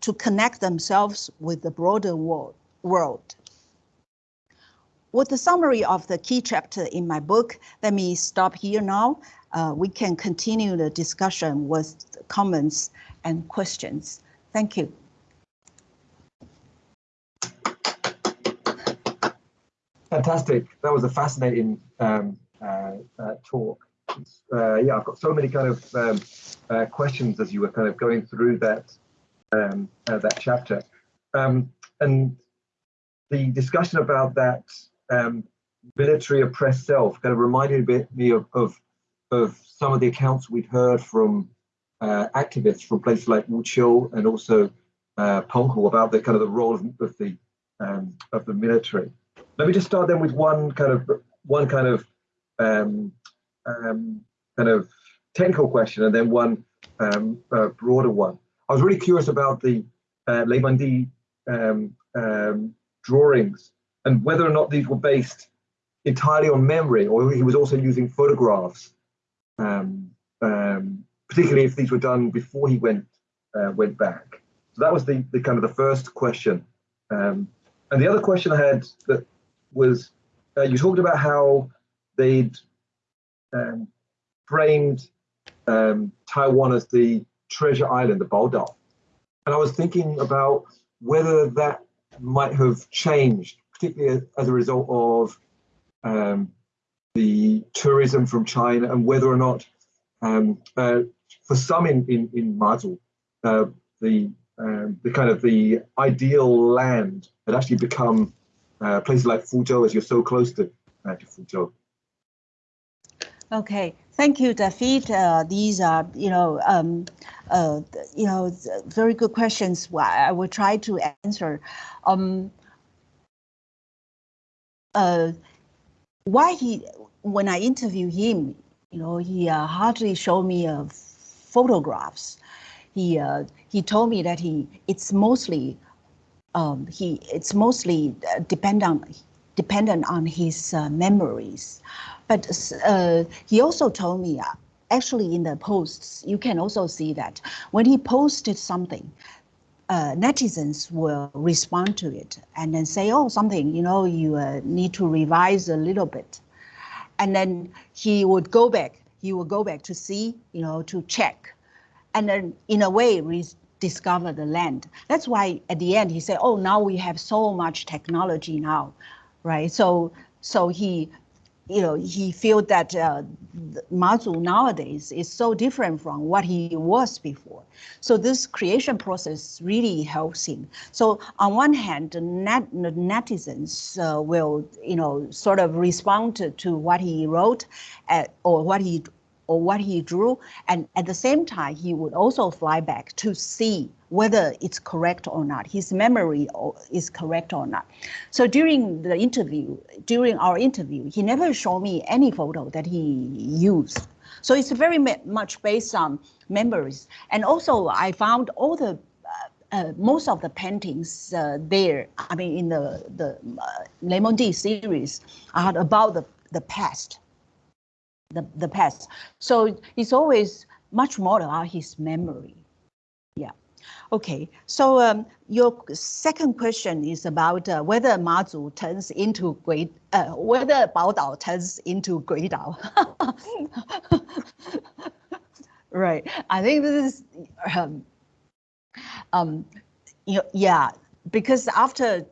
to connect themselves with the broader world. world. With the summary of the key chapter in my book, let me stop here now uh, we can continue the discussion with comments and questions. Thank you. Fantastic. That was a fascinating um, uh, uh, talk. Uh, yeah, I've got so many kind of um, uh, questions as you were kind of going through that um, uh, that chapter. Um, and the discussion about that um, military oppressed self kind of reminded me of, of of some of the accounts we'd heard from uh, activists from places like Wuqiu and also uh, Penghu about the kind of the role of, of the um, of the military. Let me just start then with one kind of one kind of um, um, kind of technical question and then one um, uh, broader one. I was really curious about the uh, Le Monde um, um, drawings and whether or not these were based entirely on memory or he was also using photographs um, um, particularly if these were done before he went uh, went back. So that was the, the kind of the first question. Um, and the other question I had that was, uh, you talked about how they'd um, framed um, Taiwan as the treasure island, the Baodao. And I was thinking about whether that might have changed, particularly as a result of um, the tourism from China and whether or not, um, uh, for some in in, in Mazu, uh, the um, the kind of the ideal land had actually become uh, places like Fuzhou, as you're so close to, uh, to Fuzhou. Okay, thank you, David. Uh, these are, you know, um, uh, you know, very good questions. I will try to answer. Um, uh, why he when I interview him, you know, he uh, hardly showed me uh, photographs. He uh, he told me that he it's mostly um, he it's mostly uh, dependent dependent on his uh, memories, but uh, he also told me. Actually, in the posts, you can also see that when he posted something, uh, netizens will respond to it and then say, oh, something, you know, you uh, need to revise a little bit and then he would go back. He would go back to see, you know, to check, and then in a way rediscover the land. That's why at the end he said, "Oh, now we have so much technology now, right?" So so he you know, he feel that uh, Mazu nowadays is so different from what he was before. So this creation process really helps him. So on one hand, the, net, the netizens uh, will, you know, sort of respond to, to what he wrote at, or what he or what he drew. And at the same time, he would also fly back to see whether it's correct or not. His memory is correct or not. So during the interview, during our interview, he never showed me any photo that he used. So it's very much based on memories. And also I found all the uh, uh, most of the paintings uh, there, I mean, in the the uh, series, are about the the past, the the past. So it's always much more about his memory. Okay, so um, your second question is about uh, whether Mazu turns into great, uh, whether Baodao turns into Guidao. right, I think this is, um, um, you know, yeah, because after,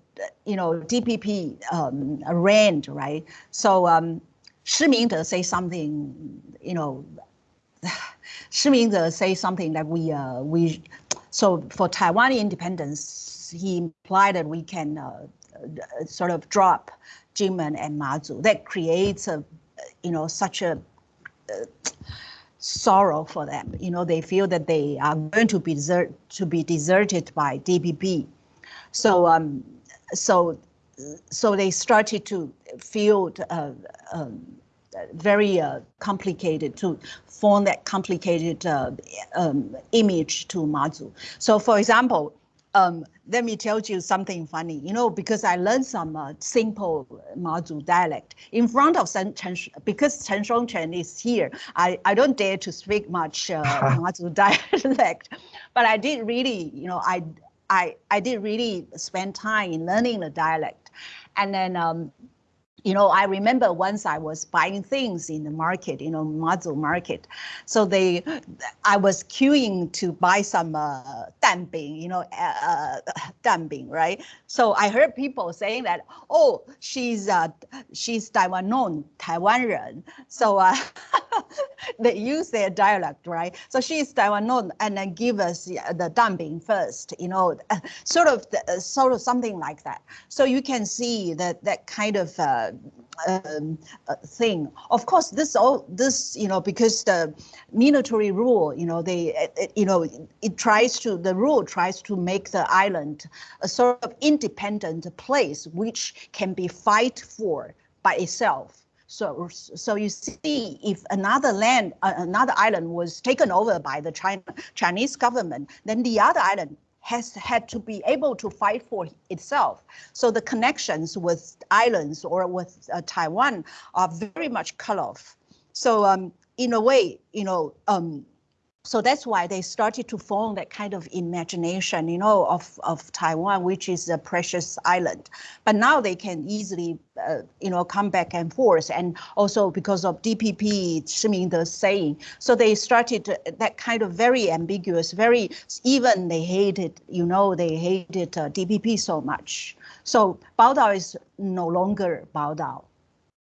you know, DPP um, ran, right? So um, Shi Mingde say something, you know, Shi Mingde say something that we, uh, we, so for Taiwan independence, he implied that we can uh, sort of drop Jinmen and Mazu. That creates a, you know, such a uh, sorrow for them. You know, they feel that they are going to be desert, to be deserted by DPP. So, um, so, so they started to feel uh, um, very uh, complicated to form that complicated uh, um, image to Mazu. So for example, um, let me tell you something funny, you know, because I learned some uh, simple Mazu dialect in front of Chen, Chen because Chen Shongchen is here. I, I don't dare to speak much uh, Mazu dialect, but I did really, you know, I, I, I did really spend time in learning the dialect. And then um, you know, I remember once I was buying things in the market, you know, Mazu market. So they, I was queuing to buy some uh, danbing, you know, uh, danbing, right? So I heard people saying that, oh, she's uh, she's Taiwan Taiwan So uh, they use their dialect, right? So she's Taiwan and then give us the danbing first, you know, sort of the, sort of something like that. So you can see that that kind of uh, um, uh, thing. Of course, this all this you know because the military rule, you know, they it, you know it tries to the rule tries to make the island a sort of independent place which can be fight for by itself. So, so you see, if another land, uh, another island was taken over by the China, Chinese government, then the other island has had to be able to fight for itself. So the connections with islands or with uh, Taiwan are very much cut off. So um, in a way, you know, um, so that's why they started to form that kind of imagination, you know, of, of Taiwan, which is a precious island. But now they can easily, uh, you know, come back and forth. And also because of DPP, Shi the saying. So they started that kind of very ambiguous, very, even they hated, you know, they hated uh, DPP so much. So Baodao is no longer Baodao.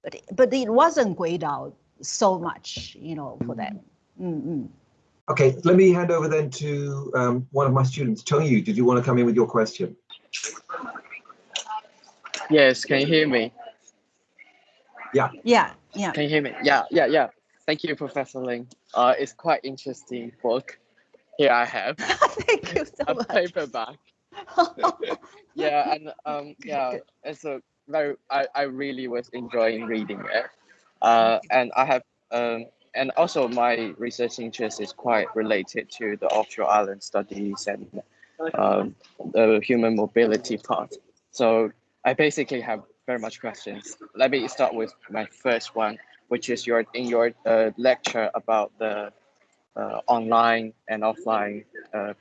But, but it wasn't Guidao so much, you know, for them. Mm -hmm. Okay, let me hand over then to um, one of my students. Tony, Yu, did you want to come in with your question? Yes, can you hear me? Yeah. Yeah, yeah. Can you hear me? Yeah, yeah, yeah. Thank you, Professor Ling. Uh, it's quite interesting book. Here I have. Thank you so a much. paperback. yeah, and um, yeah, it's a very. I I really was enjoying reading it. Uh, and I have um and also my research interest is quite related to the offshore island studies and um, the human mobility part. So I basically have very much questions. Let me start with my first one, which is your in your uh, lecture about the uh, online and offline uh,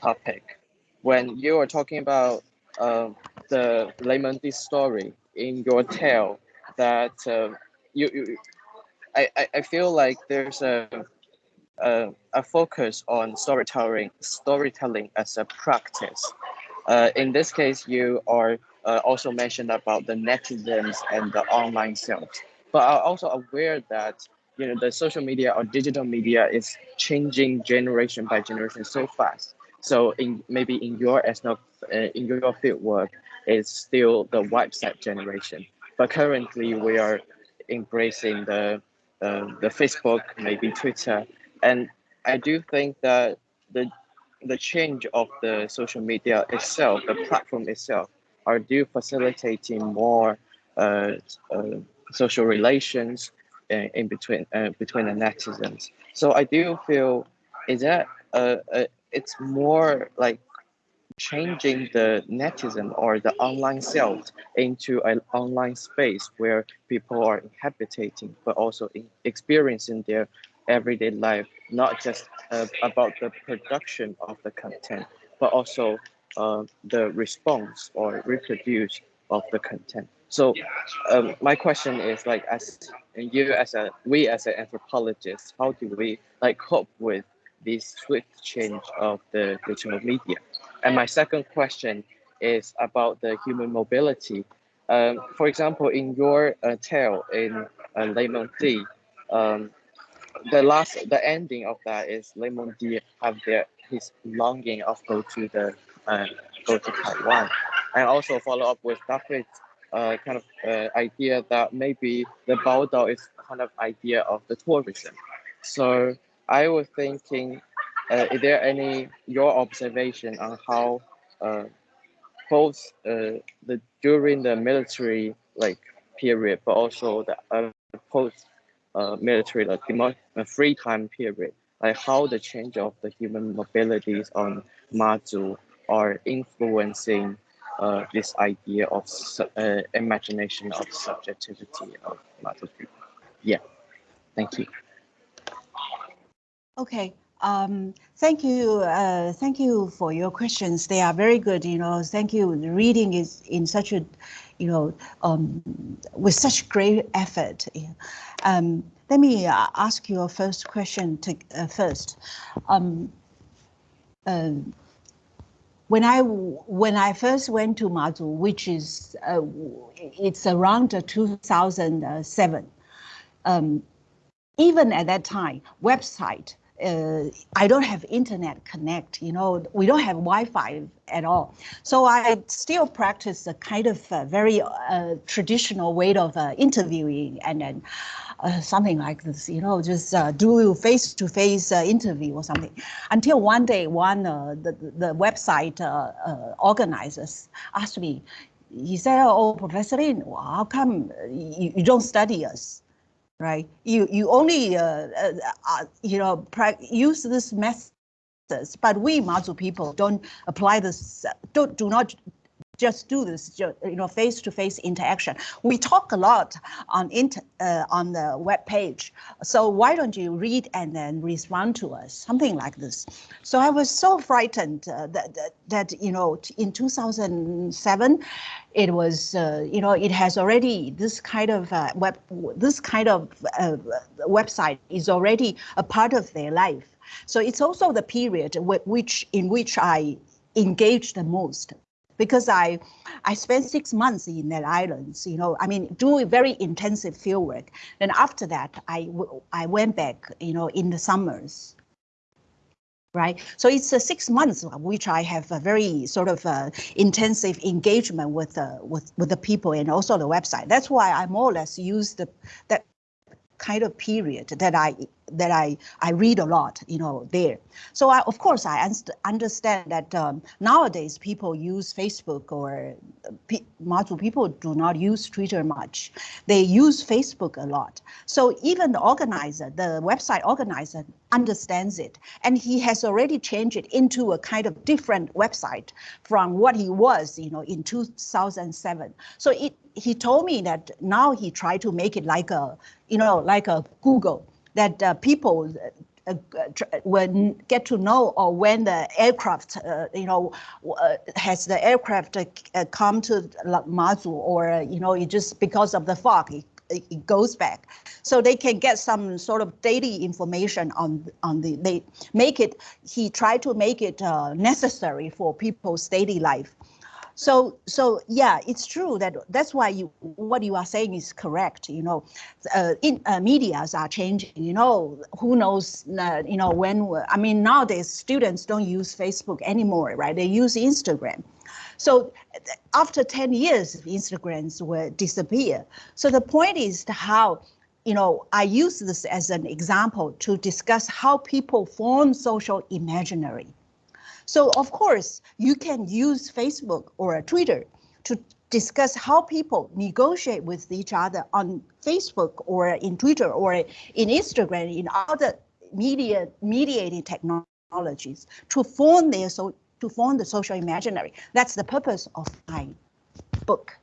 topic. When you are talking about uh, the Le Monde story in your tale that uh, you, you I, I feel like there's a, a, a focus on storytelling storytelling as a practice. Uh, in this case, you are uh, also mentioned about the netizens and the online sales, but I'm also aware that you know the social media or digital media is changing generation by generation so fast. So in maybe in your as uh, in your field work, it's still the website generation. But currently, we are embracing the uh, the Facebook, maybe Twitter, and I do think that the the change of the social media itself, the platform itself, are do facilitating more uh, uh, social relations in, in between uh, between the netizens. So I do feel is that uh, uh, it's more like changing the netizen or the online self into an online space where people are inhabiting but also experiencing their everyday life not just uh, about the production of the content but also uh, the response or reproduce of the content. So um, my question is like as you as a we as an anthropologist how do we like cope with this swift change of the digital media and my second question is about the human mobility. Um, for example, in your uh, tale in uh, Mengdi, um, the last, the ending of that is Lei Mengdi have their his longing of go to the uh, go to Taiwan, and also follow up with David's uh, kind of uh, idea that maybe the Baodao is kind of idea of the tourism. So I was thinking uh, is there any your observation on how uh, both uh, the during the military like period, but also the uh, post uh, military like free time period, like how the change of the human mobilities on Mazu are influencing uh, this idea of uh, imagination of subjectivity of Mazu people. Yeah, thank you. Okay, um, thank you. Uh, thank you for your questions. They are very good. You know, thank you. The reading is in such a, you know, um, with such great effort. Um, let me uh, ask your first question to, uh, first. Um, uh, when I when I first went to Mazu, which is uh, it's around 2007, um, even at that time, website uh, I don't have internet connect, you know, we don't have Wi-Fi at all. So I still practice a kind of very uh, traditional way of uh, interviewing and then uh, something like this, you know, just uh, do face-to-face -face, interview or something. Until one day, one the, the website organizers asked me, he said, oh, Professor Lin, how come you, you don't study us? Right? You you only uh, uh, uh you know use this methods, but we Mazu people don't apply this. Don't do not just do this, you know, face-to-face -face interaction. We talk a lot on int uh, on the web page. So why don't you read and then respond to us, something like this. So I was so frightened uh, that, that, that, you know, in 2007, it was, uh, you know, it has already this kind of uh, web, this kind of uh, website is already a part of their life. So it's also the period which in which I engage the most because I, I spent six months in that islands, you know, I mean, doing very intensive field work. Then after that, I, I went back, you know, in the summers, right? So it's uh, six months which I have a very sort of uh, intensive engagement with, uh, with, with the people and also the website. That's why I more or less use the, that kind of period that I that I I read a lot, you know, there. So I, of course I understand that um, nowadays people use Facebook or Mazu people do not use Twitter much. They use Facebook a lot. So even the organizer, the website organizer understands it. And he has already changed it into a kind of different website from what he was, you know, in 2007. So it, he told me that now he tried to make it like a, you know, like a Google that uh, people uh, when get to know or when the aircraft, uh, you know, uh, has the aircraft uh, come to Mazu or, you know, it just because of the fog, it, it goes back. So they can get some sort of daily information on, on the, they make it, he tried to make it uh, necessary for people's daily life. So, so yeah, it's true that that's why you what you are saying is correct. You know, uh, in uh, media's are changing. You know, who knows? Uh, you know, when I mean nowadays students don't use Facebook anymore, right? They use Instagram. So after 10 years, Instagrams will disappear. So the point is how you know, I use this as an example to discuss how people form social imaginary. So of course, you can use Facebook or Twitter to discuss how people negotiate with each other on Facebook or in Twitter or in Instagram, in other media mediating technologies to form their so to form the social imaginary. That's the purpose of my book.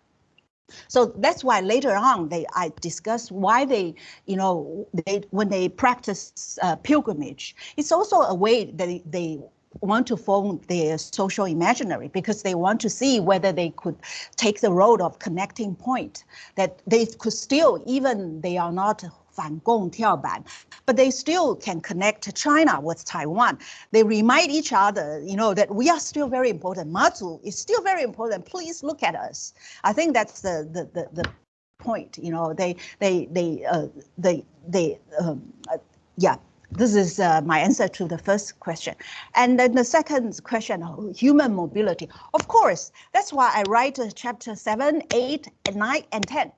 So that's why later on they I discuss why they, you know, they when they practice uh, pilgrimage, it's also a way that they, they want to form their social imaginary because they want to see whether they could take the role of connecting point that they could still even they are not Fan Gong Tiaoban, but they still can connect China with Taiwan. They remind each other, you know, that we are still very important. Mazu is still very important. Please look at us. I think that's the the the, the point. You know, they they they uh, they they um, uh, yeah this is uh, my answer to the first question. And then the second question, human mobility. Of course, that's why I write chapter 7, 8, and 9, and 10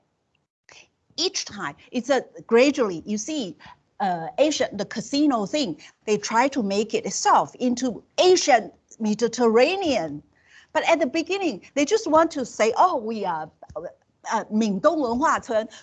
each time it's a gradually you see uh, the casino thing they try to make it itself into Asian Mediterranean but at the beginning they just want to say oh we are uh,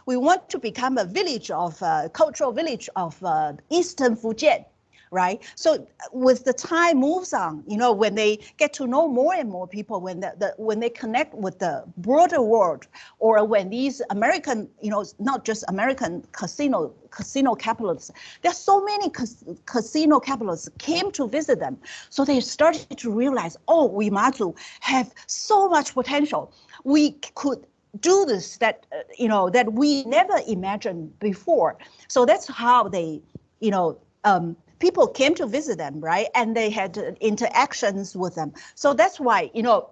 we want to become a village of uh, cultural village of uh, Eastern Fujian right? So with the time moves on, you know, when they get to know more and more people, when the, the when they connect with the broader world, or when these American, you know, not just American casino casino capitalists, there are so many cas casino capitalists came to visit them, so they started to realize, oh, Uemazu have so much potential. We could do this that uh, you know that we never imagined before. So that's how they, you know, um, people came to visit them, right? And they had interactions with them. So that's why, you know,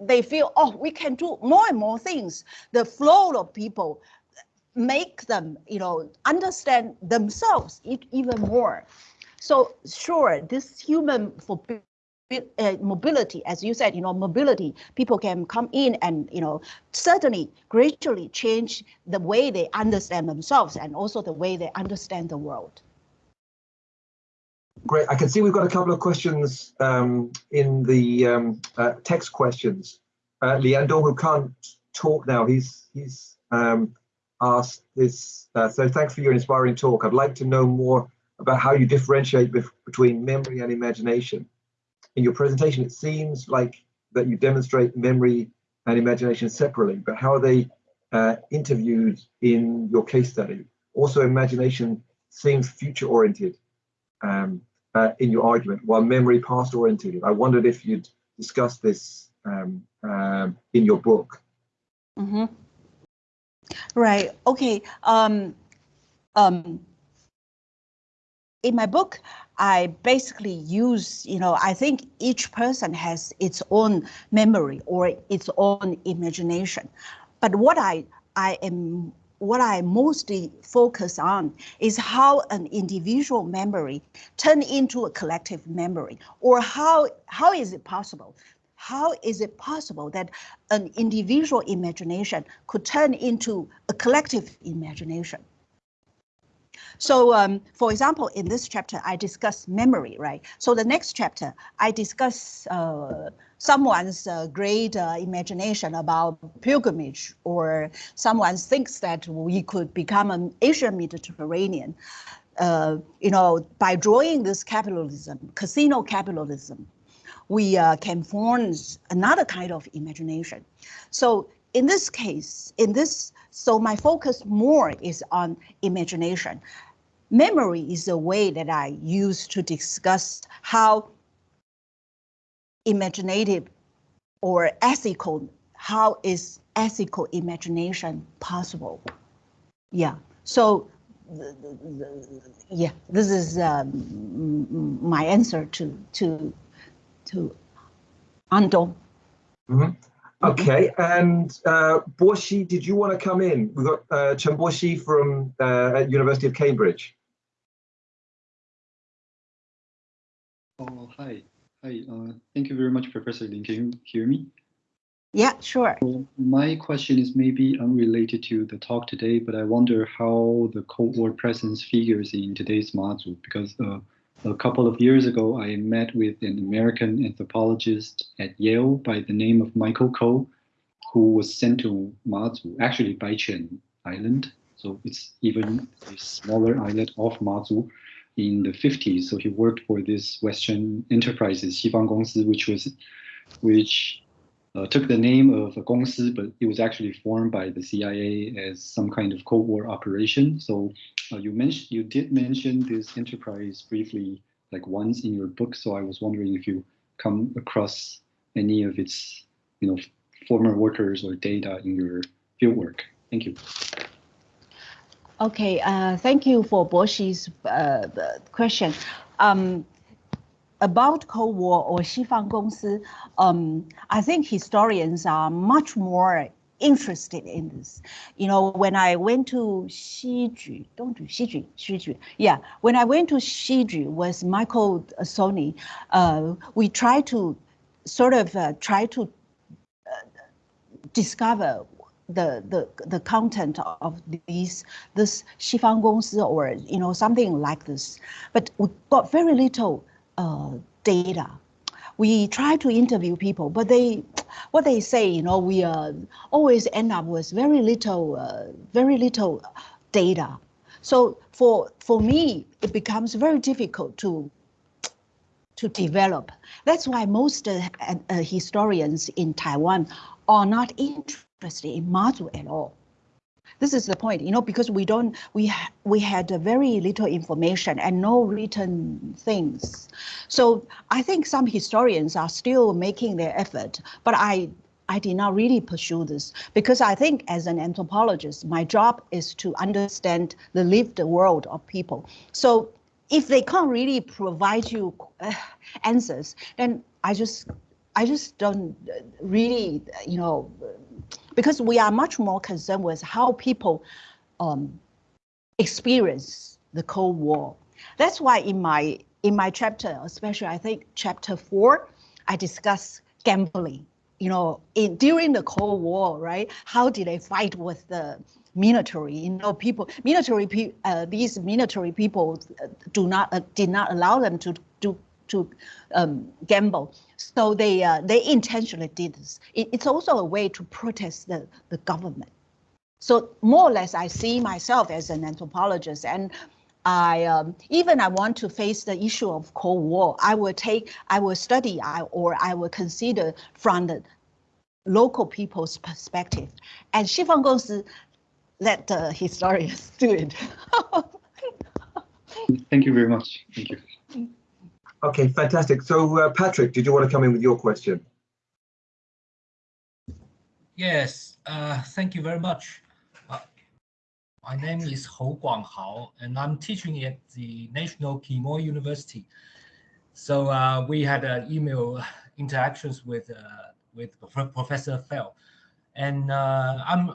they feel, oh, we can do more and more things. The flow of people make them, you know, understand themselves even more. So sure, this human for uh, mobility, as you said, you know, mobility, people can come in and, you know, certainly gradually change the way they understand themselves and also the way they understand the world. Great. I can see we've got a couple of questions um, in the um, uh, text questions. Uh, Liandong, who can't talk now, he's he's um, asked this. Uh, so thanks for your inspiring talk. I'd like to know more about how you differentiate between memory and imagination. In your presentation, it seems like that you demonstrate memory and imagination separately, but how are they uh, interviewed in your case study? Also, imagination seems future-oriented. Um, uh, in your argument, while memory past oriented. I wondered if you'd discuss this um, um, in your book. Mm -hmm. Right. Okay. Um, um, in my book, I basically use, you know, I think each person has its own memory or its own imagination. But what I I am what I mostly focus on is how an individual memory turn into a collective memory, or how how is it possible? How is it possible that an individual imagination could turn into a collective imagination? So um, for example, in this chapter, I discuss memory, right? So the next chapter, I discuss uh, someone's uh, great uh, imagination about pilgrimage or someone thinks that we could become an Asian Mediterranean, uh, you know, by drawing this capitalism, casino capitalism, we uh, can form another kind of imagination. So in this case, in this, so my focus more is on imagination. Memory is a way that I use to discuss how imaginative or ethical, how is ethical imagination possible? Yeah, so yeah, this is um, my answer to to to Andong. Mm -hmm. Okay, and uh, Borshi, did you want to come in? We've got uh, Chen Borshi from uh, University of Cambridge. Oh, hi. Hi, uh, thank you very much, Professor Lin. Can you hear me? Yeah, sure. my question is maybe unrelated to the talk today, but I wonder how the Cold War presence figures in today's module, because uh, a couple of years ago, I met with an American anthropologist at Yale by the name of Michael Ko, who was sent to Mazu, actually Baichen Island. So it's even a smaller islet off Mazu in the 50s. So he worked for this Western Enterprises, Xifang which was, which uh, took the name of a Gongsi, but it was actually formed by the CIA as some kind of Cold War operation. So uh, you mentioned, you did mention this enterprise briefly, like once in your book. So I was wondering if you come across any of its, you know, former workers or data in your fieldwork. Thank you. Okay, uh, thank you for Boshi's uh, question. Um, about Cold War or Xifang Gongsi, um, I think historians are much more interested in this. You know, when I went to Xiju, don't do Xiju, Xiju. Yeah, when I went to Xiju with Michael Szonyi, uh, we tried to sort of uh, try to uh, discover the, the, the content of these, this Xifang Gongsi or, you know, something like this. But we got very little uh, data. We try to interview people, but they, what they say, you know, we uh, always end up with very little, uh, very little data. So for for me, it becomes very difficult to to develop. That's why most uh, uh historians in Taiwan are not interested in Mazu at all. This is the point, you know, because we don't, we ha we had very little information and no written things. So I think some historians are still making their effort, but I I did not really pursue this because I think as an anthropologist, my job is to understand the lived world of people. So if they can't really provide you uh, answers, then I just I just don't really, you know, because we are much more concerned with how people um, experience the Cold War. That's why in my in my chapter, especially I think chapter four, I discuss gambling. You know, in during the Cold War, right? How did they fight with the military? You know, people military uh, these military people do not uh, did not allow them to do to um, gamble. So they uh, they intentionally did this. It, it's also a way to protest the, the government. So more or less, I see myself as an anthropologist, and I um, even I want to face the issue of Cold War. I will take, I will study, I, or I will consider from the local people's perspective. And Xifang Gongsi let the historians do it. Thank you very much. Thank you. Okay, fantastic. So, uh, Patrick, did you want to come in with your question? Yes, uh, thank you very much. Uh, my name is Hou Guanghao, and I'm teaching at the National Quemoy University. So uh, we had uh, email interactions with uh, with Professor Fell, and I'm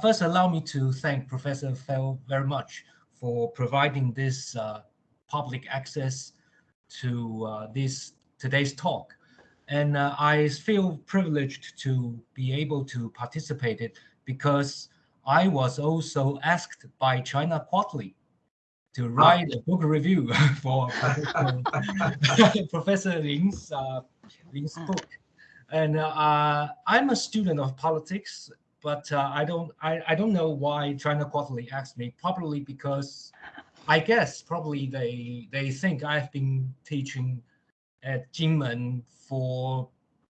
first allow me to thank Professor Fell very much for providing this public access to uh, this today's talk. And uh, I feel privileged to be able to participate it because I was also asked by China Quarterly to write a book review for Professor Lin's, uh, Lin's book. And uh, I'm a student of politics, but uh, I don't I, I don't know why China Quarterly asked me, probably because I guess probably they they think I've been teaching at Jinmen for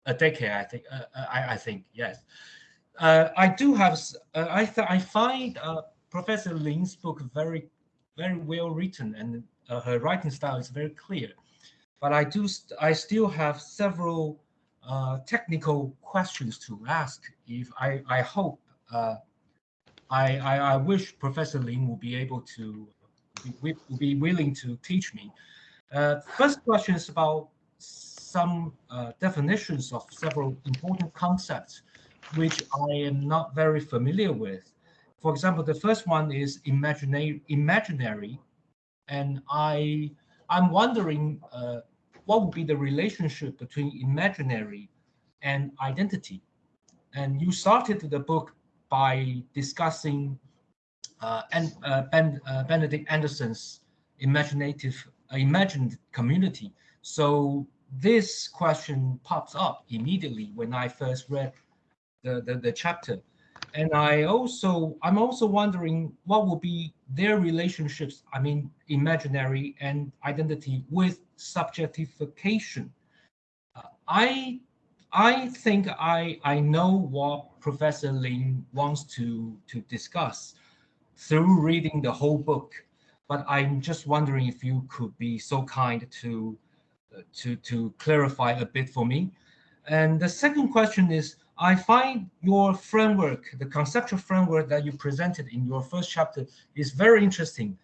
a decade. I think uh, uh I, I think yes. Uh, I do have. Uh, I I find uh, Professor Lin's book very very well written and uh, her writing style is very clear. But I do st I still have several technical questions to ask. If I I hope I, I I wish Professor Lin will be able to will be willing to teach me. Uh, first question is about some uh, definitions of several important concepts which I am not very familiar with. For example, the first one is imaginary, imaginary and I, I'm wondering uh, what would be the relationship between imaginary and identity and you started the book by discussing and uh, ben, uh, Benedict Anderson's imaginative uh, imagined community. So this question pops up immediately when I first read the, the, the chapter. And I also, I'm also wondering what will be their relationships, I mean, imaginary and identity with subjectification. Uh, I, I think I, I know what Professor Lin wants to, to discuss through reading the whole book, but I'm just wondering if you could be so kind to to, to clarify a bit for me. And the second question is, I find your framework, the conceptual framework that you presented in your first chapter is very interesting.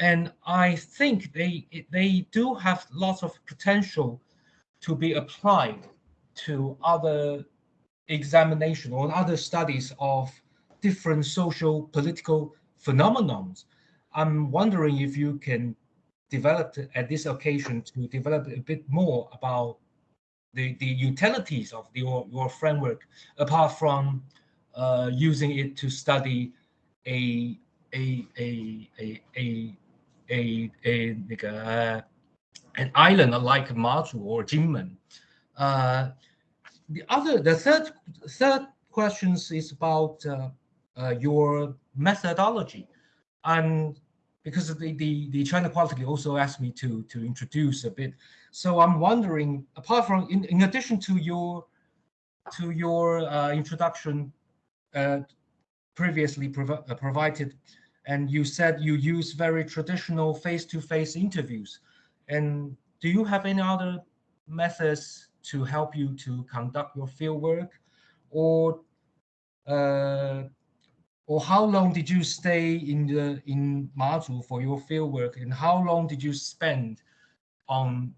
And I think they, they do have lots of potential to be applied to other examination or other studies of different social political phenomenons. I'm wondering if you can develop at this occasion to develop a bit more about the, the utilities of the, your, your framework, apart from uh, using it to study a a a a a a, a, a an island like Mazu or Jinmen. Uh, the other, the third third questions is about uh, uh, your methodology. And because the, the, the China Quarterly also asked me to, to introduce a bit. So I'm wondering, apart from, in, in addition to your, to your uh, introduction uh, previously prov uh, provided, and you said you use very traditional face-to-face -face interviews. And do you have any other methods to help you to conduct your field work or uh, or how long did you stay in the in Mazu for your fieldwork, and how long did you spend on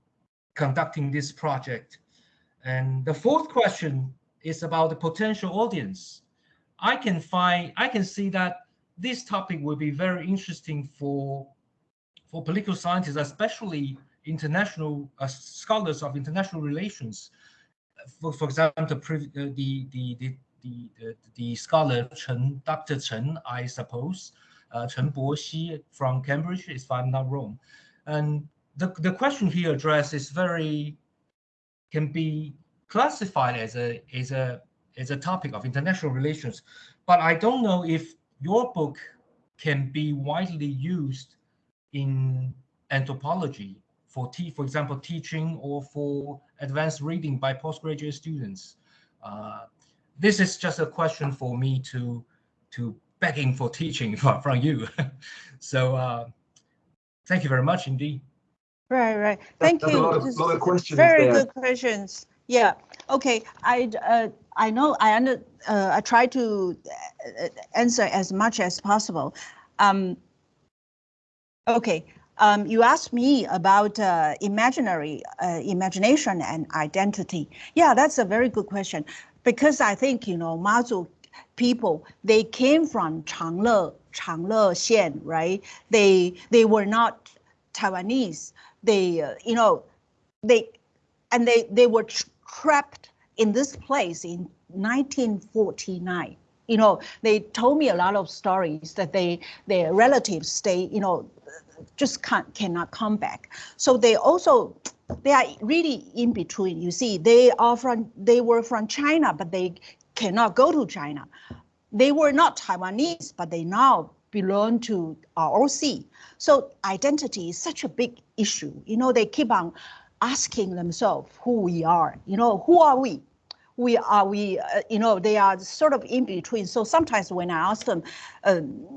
conducting this project? And the fourth question is about the potential audience. I can find, I can see that this topic will be very interesting for for political scientists, especially international uh, scholars of international relations. For, for example, the, the, the, the the, the, scholar Chen, Dr. Chen, I suppose, uh, Chen Boxi from Cambridge, if I'm not wrong. And the, the question he addressed is very, can be classified as a, as a, as a topic of international relations. But I don't know if your book can be widely used in anthropology for, for example, teaching or for advanced reading by postgraduate students. Uh, this is just a question for me to to begging for teaching from, from you. so uh, thank you very much indeed. Right, right. Thank That's you. A lot of, lot of questions Very there. good questions. Yeah. Okay. I uh, I know I under uh, I try to uh, answer as much as possible. Um, okay. Um, you asked me about uh, imaginary uh, imagination and identity. Yeah, that's a very good question because I think, you know, Mazu people, they came from Changle, Changle Xian, right? They, they were not Taiwanese. They, uh, you know, they, and they, they were trapped in this place in 1949 you know they told me a lot of stories that they their relatives stay you know just can't cannot come back so they also they are really in between. You see, they are from they were from China, but they cannot go to China. They were not Taiwanese, but they now belong to ROC. So identity is such a big issue. You know, they keep on asking themselves who we are. You know, who are we? We are we. Uh, you know, they are sort of in between. So sometimes when I ask them, um,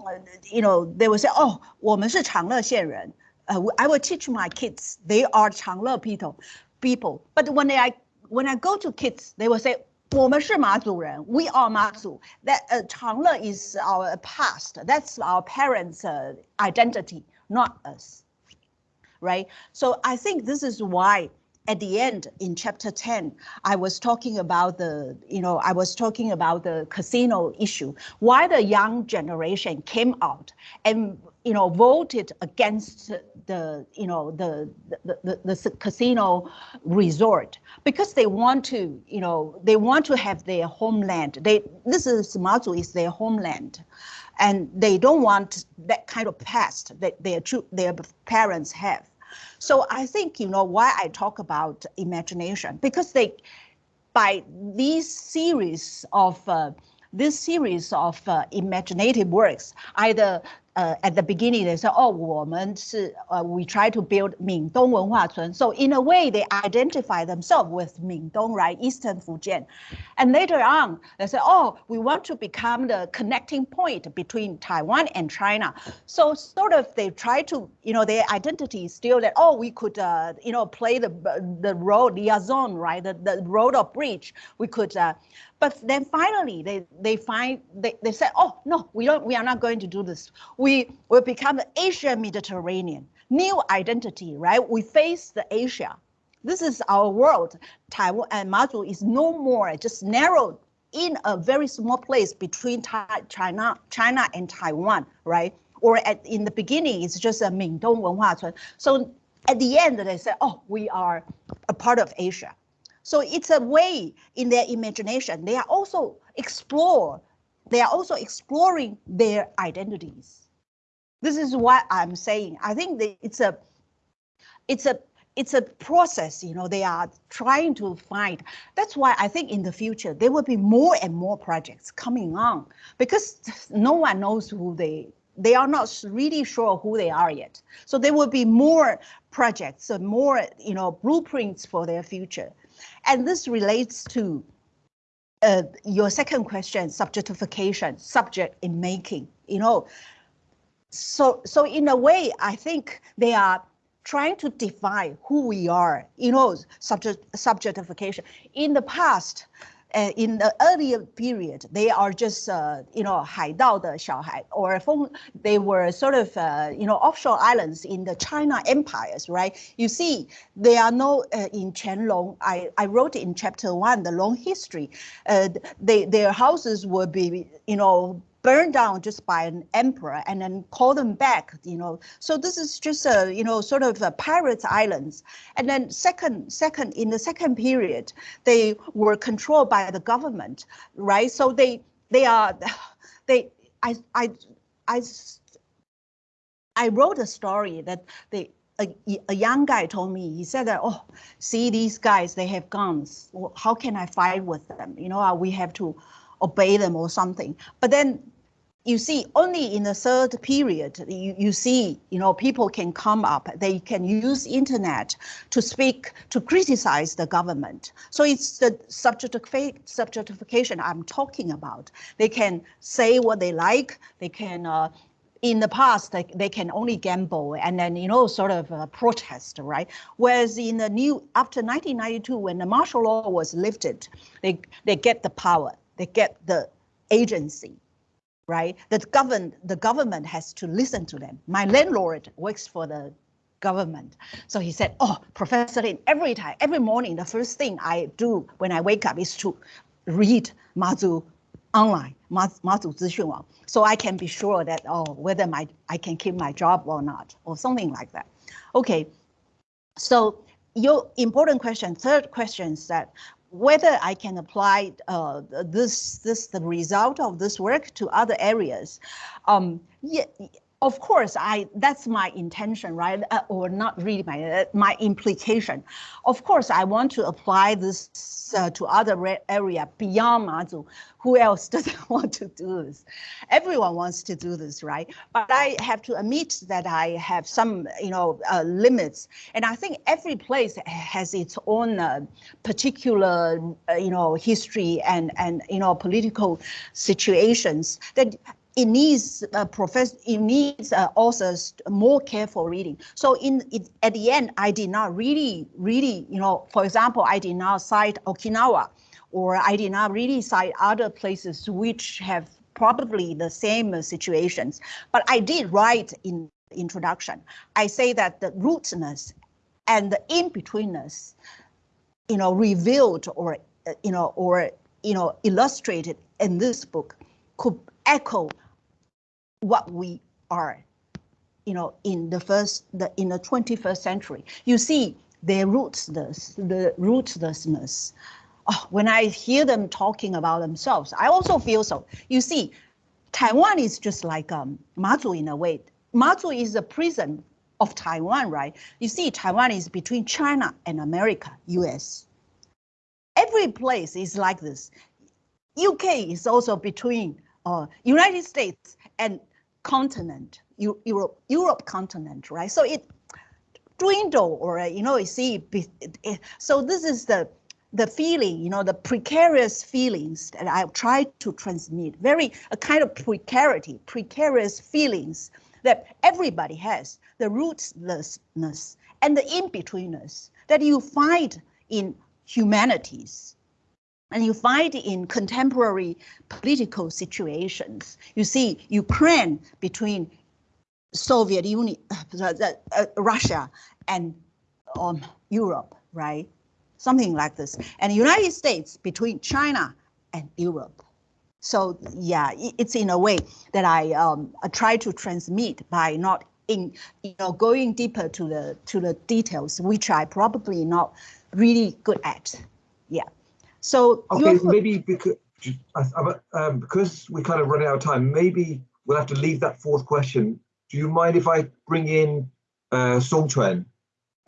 you know, they will say, "Oh, 我们是长乐县人." uh, I will teach my kids. They are Changle people, people. But when I when I go to kids, they will say, 我们是马祖人. We are Mazu. That uh, Changle is our past. That's our parents' uh, identity, not us. Right. So I think this is why at the end in chapter 10 i was talking about the you know i was talking about the casino issue why the young generation came out and you know, voted against the, you know, the, the, the, the casino resort because they want to, you know, they want to have their homeland. They, this is Mazu is their homeland and they don't want that kind of past that their, their parents have. So I think, you know, why I talk about imagination, because they, by these series of, uh, this series of uh, imaginative works, either uh, at the beginning they say, oh, 我们是, uh, we try to build 闽东文化村. So in a way, they identify themselves with 闽东, right, Eastern Fujian. And later on, they say, oh, we want to become the connecting point between Taiwan and China. So sort of they try to, you know, their identity is still that, oh, we could, uh, you know, play the the road liaison, right, the, the road or bridge. We could uh, but then finally, they they find they, they said, oh no, we don't we are not going to do this. We will become Asia Mediterranean new identity, right? We face the Asia. This is our world. Taiwan and Mazu is no more just narrowed in a very small place between China, China and Taiwan, right? Or at, in the beginning, it's just a Mingdong Wenhua So at the end, they say, oh, we are a part of Asia. So it's a way in their imagination. They are also explore, they are also exploring their identities. This is what I'm saying. I think it's a, it's a, it's a process, you know, they are trying to find. That's why I think in the future, there will be more and more projects coming on because no one knows who they, they are not really sure who they are yet. So there will be more projects, more, you know, blueprints for their future. And this relates to uh, your second question, subjectification, subject in making, you know So, so in a way, I think they are trying to define who we are, you know, subject, subjectification. In the past, uh, in the earlier period, they are just, uh, you know, 海盗的小孩, or they were sort of, uh, you know, offshore islands in the China empires, right? You see, they are no, uh, in Qianlong, I, I wrote in chapter one, the long history, uh, they, their houses will be, you know, burned down just by an emperor and then call them back, you know. So this is just a, you know, sort of a pirates islands. And then second, second, in the second period, they were controlled by the government, right? So they, they are, they, I, I, I, I wrote a story that they, a, a, young guy told me, he said that, oh, see these guys, they have guns. How can I fight with them? You know, we have to obey them or something. But then you see only in the third period you, you see you know people can come up. They can use internet to speak to criticize the government. So it's the subjectification i'm talking about. They can say what they like. They can uh, in the past they, they can only gamble and then you know sort of uh, protest right? Whereas in the new after 1992 when the martial law was lifted they they get the power. They get the agency right? That govern the government has to listen to them. My landlord works for the government. So he said, oh, Professor Lin, every time, every morning, the first thing I do when I wake up is to read Mazu online, Mazu Zixuan so I can be sure that, oh, whether my I can keep my job or not, or something like that. Okay, so your important question, third question is that whether I can apply uh, this this the result of this work to other areas. Um, yeah, of course, I that's my intention, right? Uh, or not really my uh, my implication. Of course, I want to apply this uh, to other area beyond Mazu. Who else doesn't want to do this? Everyone wants to do this, right? But I have to admit that I have some, you know, uh, limits, and I think every place has its own uh, particular, uh, you know, history and and you know political situations that it needs uh, profess it needs uh, authors more careful reading. So in it, at the end, I did not really, really, you know, for example, I did not cite Okinawa, or I did not really cite other places which have probably the same situations. But I did write in introduction. I say that the rootness and the in-betweenness, you know, revealed or uh, you know or you know illustrated in this book could echo what we are you know, in the first, the, in the 21st century. You see their rootlessness, the rootlessness. Oh, when I hear them talking about themselves, I also feel so. You see, Taiwan is just like um, Mazu in a way. Mazu is a prison of Taiwan, right? You see, Taiwan is between China and America, US. Every place is like this. UK is also between uh, United States and continent, Europe, Europe continent, right? So it dwindle or, uh, you know, you see, eh, so this is the, the feeling, you know, the precarious feelings that I try to transmit, very a kind of precarity, precarious feelings that everybody has, the rootlessness and the in-betweenness that you find in humanities and you find in contemporary political situations. You see Ukraine between Soviet Union, uh, uh, Russia and um, Europe, right? Something like this. And United States between China and Europe. So yeah, it's in a way that I, um, I try to transmit by not in you know going deeper to the to the details, which I probably not really good at. Yeah. So okay, maybe because um, because we kind of running out of time, maybe we'll have to leave that fourth question. Do you mind if I bring in uh, Song Chuan?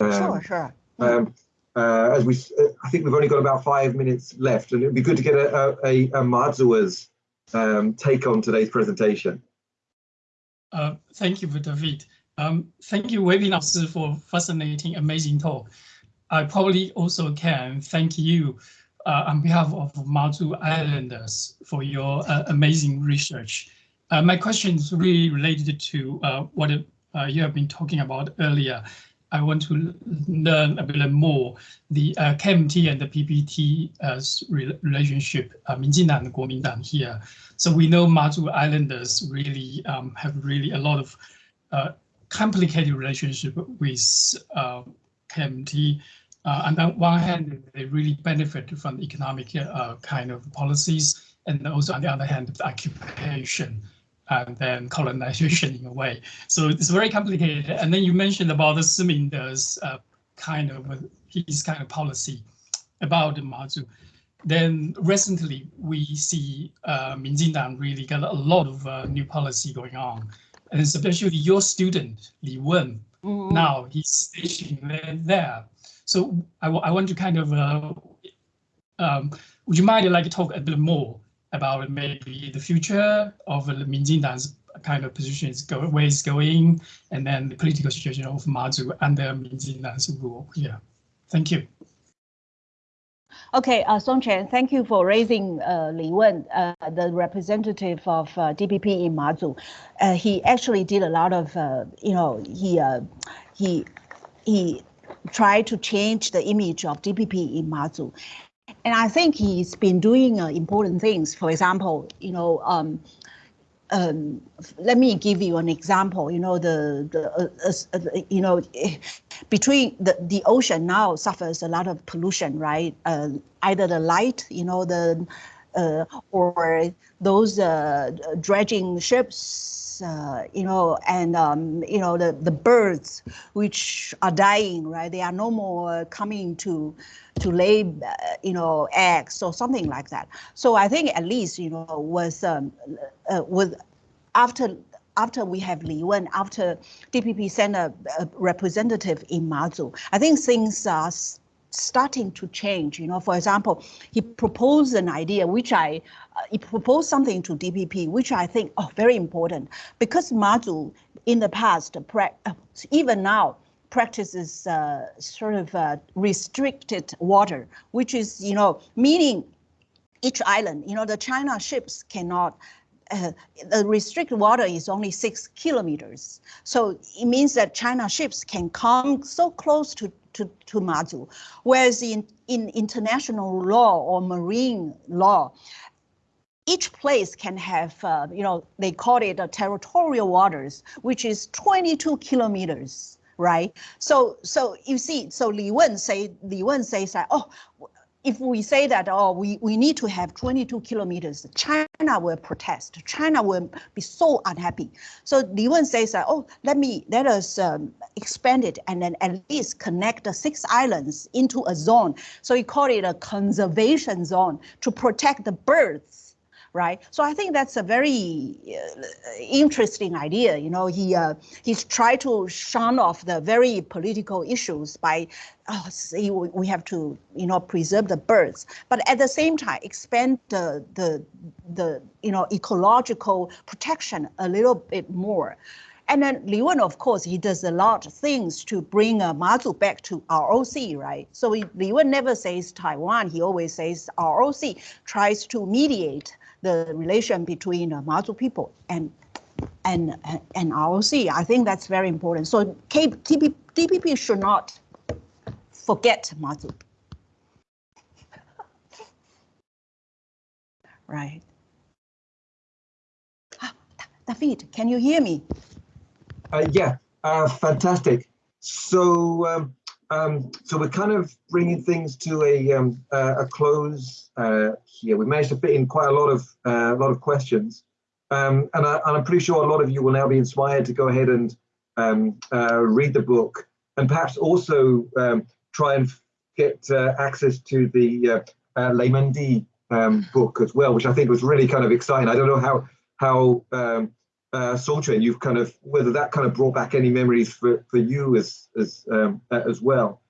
Um, sure, sure. Um, uh, as we, uh, I think we've only got about five minutes left, and it would be good to get a, a, a Mazua's um, take on today's presentation. Uh, thank you, David. Um, thank you, Wei for fascinating, amazing talk. I probably also can thank you uh, on behalf of Mazu Islanders for your uh, amazing research. Uh, my question is really related to uh, what uh, you have been talking about earlier. I want to learn a bit more the uh, KMT and the PPT relationship, uh, 民进党 and Kuomintang here. So we know Mazu Islanders really um, have really a lot of complicated relationship with KMT. uh, on the one hand, they really benefit from economic uh, kind of policies, and also on the other hand, the occupation and then colonization in a way. So it's very complicated. And then you mentioned about the Siminder's uh, kind of his kind of policy about the Mazu. Then recently we see uh, Minjindang really got a lot of uh, new policy going on, and especially your student Li Wen. Mm -hmm. Now he's stationed there so I, I want to kind of, uh, um, would you mind like to talk a bit more about maybe the future of the Minjindang's kind of positions, go, where it's going, and then the political situation of Mazu under Minjindang's rule here. Thank you. Okay, uh, Song Chen, thank you for raising uh, Li Wen, uh, the representative of uh, DPP in Mazu. Uh, he actually did a lot of, uh, you know, he uh, he he try to change the image of DPP in Mazu. And I think he's been doing uh, important things. For example, you know, um, um, let me give you an example. You know, the the uh, uh, you know, between the the ocean now suffers a lot of pollution, right? Uh, either the light, you know, the uh, or those uh, dredging ships uh, you know, and um, you know the the birds which are dying, right? They are no more coming to to lay, uh, you know, eggs or something like that. So I think at least you know was um, uh, with after after we have Li Wen, after DPP sent a, a representative in Mazu, I think things are starting to change. You know, for example, he proposed an idea which I, uh, he proposed something to DPP, which I think, oh, very important, because Mazu in the past, uh, even now, practices uh, sort of uh, restricted water, which is, you know, meaning each island, you know, the China ships cannot uh, the restricted water is only six kilometers. So it means that China ships can come so close to to, to Mazu. Whereas in, in international law or marine law, each place can have, uh, you know, they call it territorial waters, which is 22 kilometers, right? So, so you see, so Li Wen say, Li Wen says that, oh, if we say that, oh, we, we need to have 22 kilometers, China will protest. China will be so unhappy. So Li Wen says, that, oh, let me, let us um, expand it and then at least connect the six islands into a zone. So he called it a conservation zone to protect the birds right? So I think that's a very uh, interesting idea. You know, he uh, he's tried to shun off the very political issues by, oh, see, we have to you know preserve the birds, but at the same time expand the the the you know ecological protection a little bit more. And then Li Wen, of course, he does a lot of things to bring uh, Mazu back to ROC, right? So he, Li Wen never says Taiwan, he always says ROC, tries to mediate the relation between uh, Mazu people and and and ROC. I think that's very important. So K, TP, DPP should not forget Mazu. right. David, can you hear me? Uh, yeah, uh, fantastic. So, um, um, so we're kind of bringing things to a um, uh, a close uh, here. We managed to fit in quite a lot of uh, a lot of questions, um, and, I, am pretty sure a lot of you will now be inspired to go ahead and um, uh, read the book, and perhaps also um, try and get access to the uh, uh, Leimengdi um, book as well, which I think was really kind of exciting. I don't know how how uh, Songchuan, you've kind of whether that kind of brought back any memories for for you as as um, as well.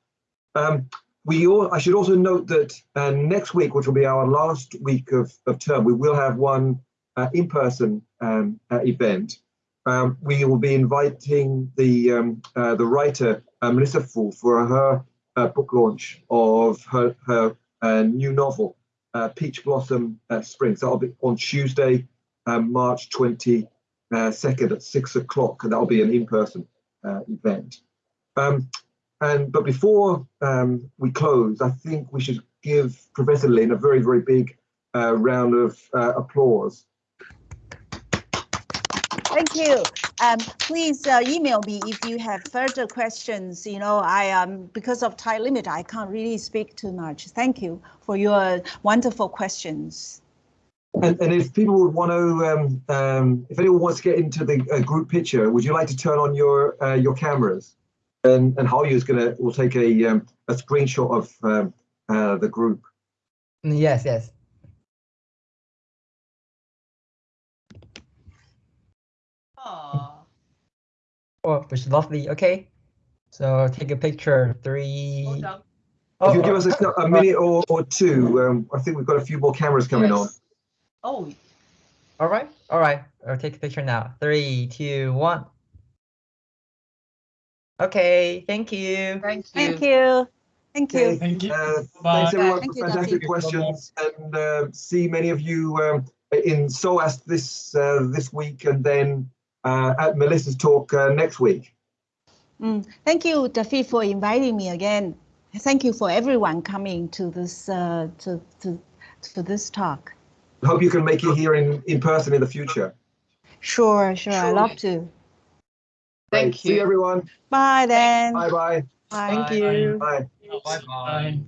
Um, we all, I should also note that uh, next week, which will be our last week of, of term, we will have one uh, in-person um, uh, event. Um, we will be inviting the um, uh, the writer uh, Melissa Fu for her book launch of her her new novel, Peach Blossom Spring. So that'll be on Tuesday, March 20 uh, second at six o'clock, and that'll be an in-person uh, event. Um, and but before um, we close, I think we should give Professor Lin a very, very big uh, round of uh, applause. Thank you. Um, please uh, email me if you have further questions. You know, I um because of time limit, I can't really speak too much. Thank you for your wonderful questions. And, and if people would want to, um, um, if anyone wants to get into the uh, group picture, would you like to turn on your uh, your cameras? And and Hao is gonna will take a um, a screenshot of um, uh, the group. Yes, yes. Aww. Oh, which is lovely. Okay, so take a picture. Three. Oh, if you give us a, a minute or, or two, um, I think we've got a few more cameras coming yes. on. Oh. All right. All right. I'll take a picture now. Three, two, one. Okay. Thank you. Thank you. Thank you. Thank you. Thank you. Uh, thanks everyone Thank for fantastic questions, and uh, see many of you um, in SOAS this uh, this week, and then uh, at Melissa's talk uh, next week. Mm. Thank you, Dafi, for inviting me again. Thank you for everyone coming to this uh, to to to this talk hope you can make it here in, in person in the future. Sure, sure. I love to. Thank right. you. See everyone. Bye then. Bye bye. Thank you. Bye. Bye bye.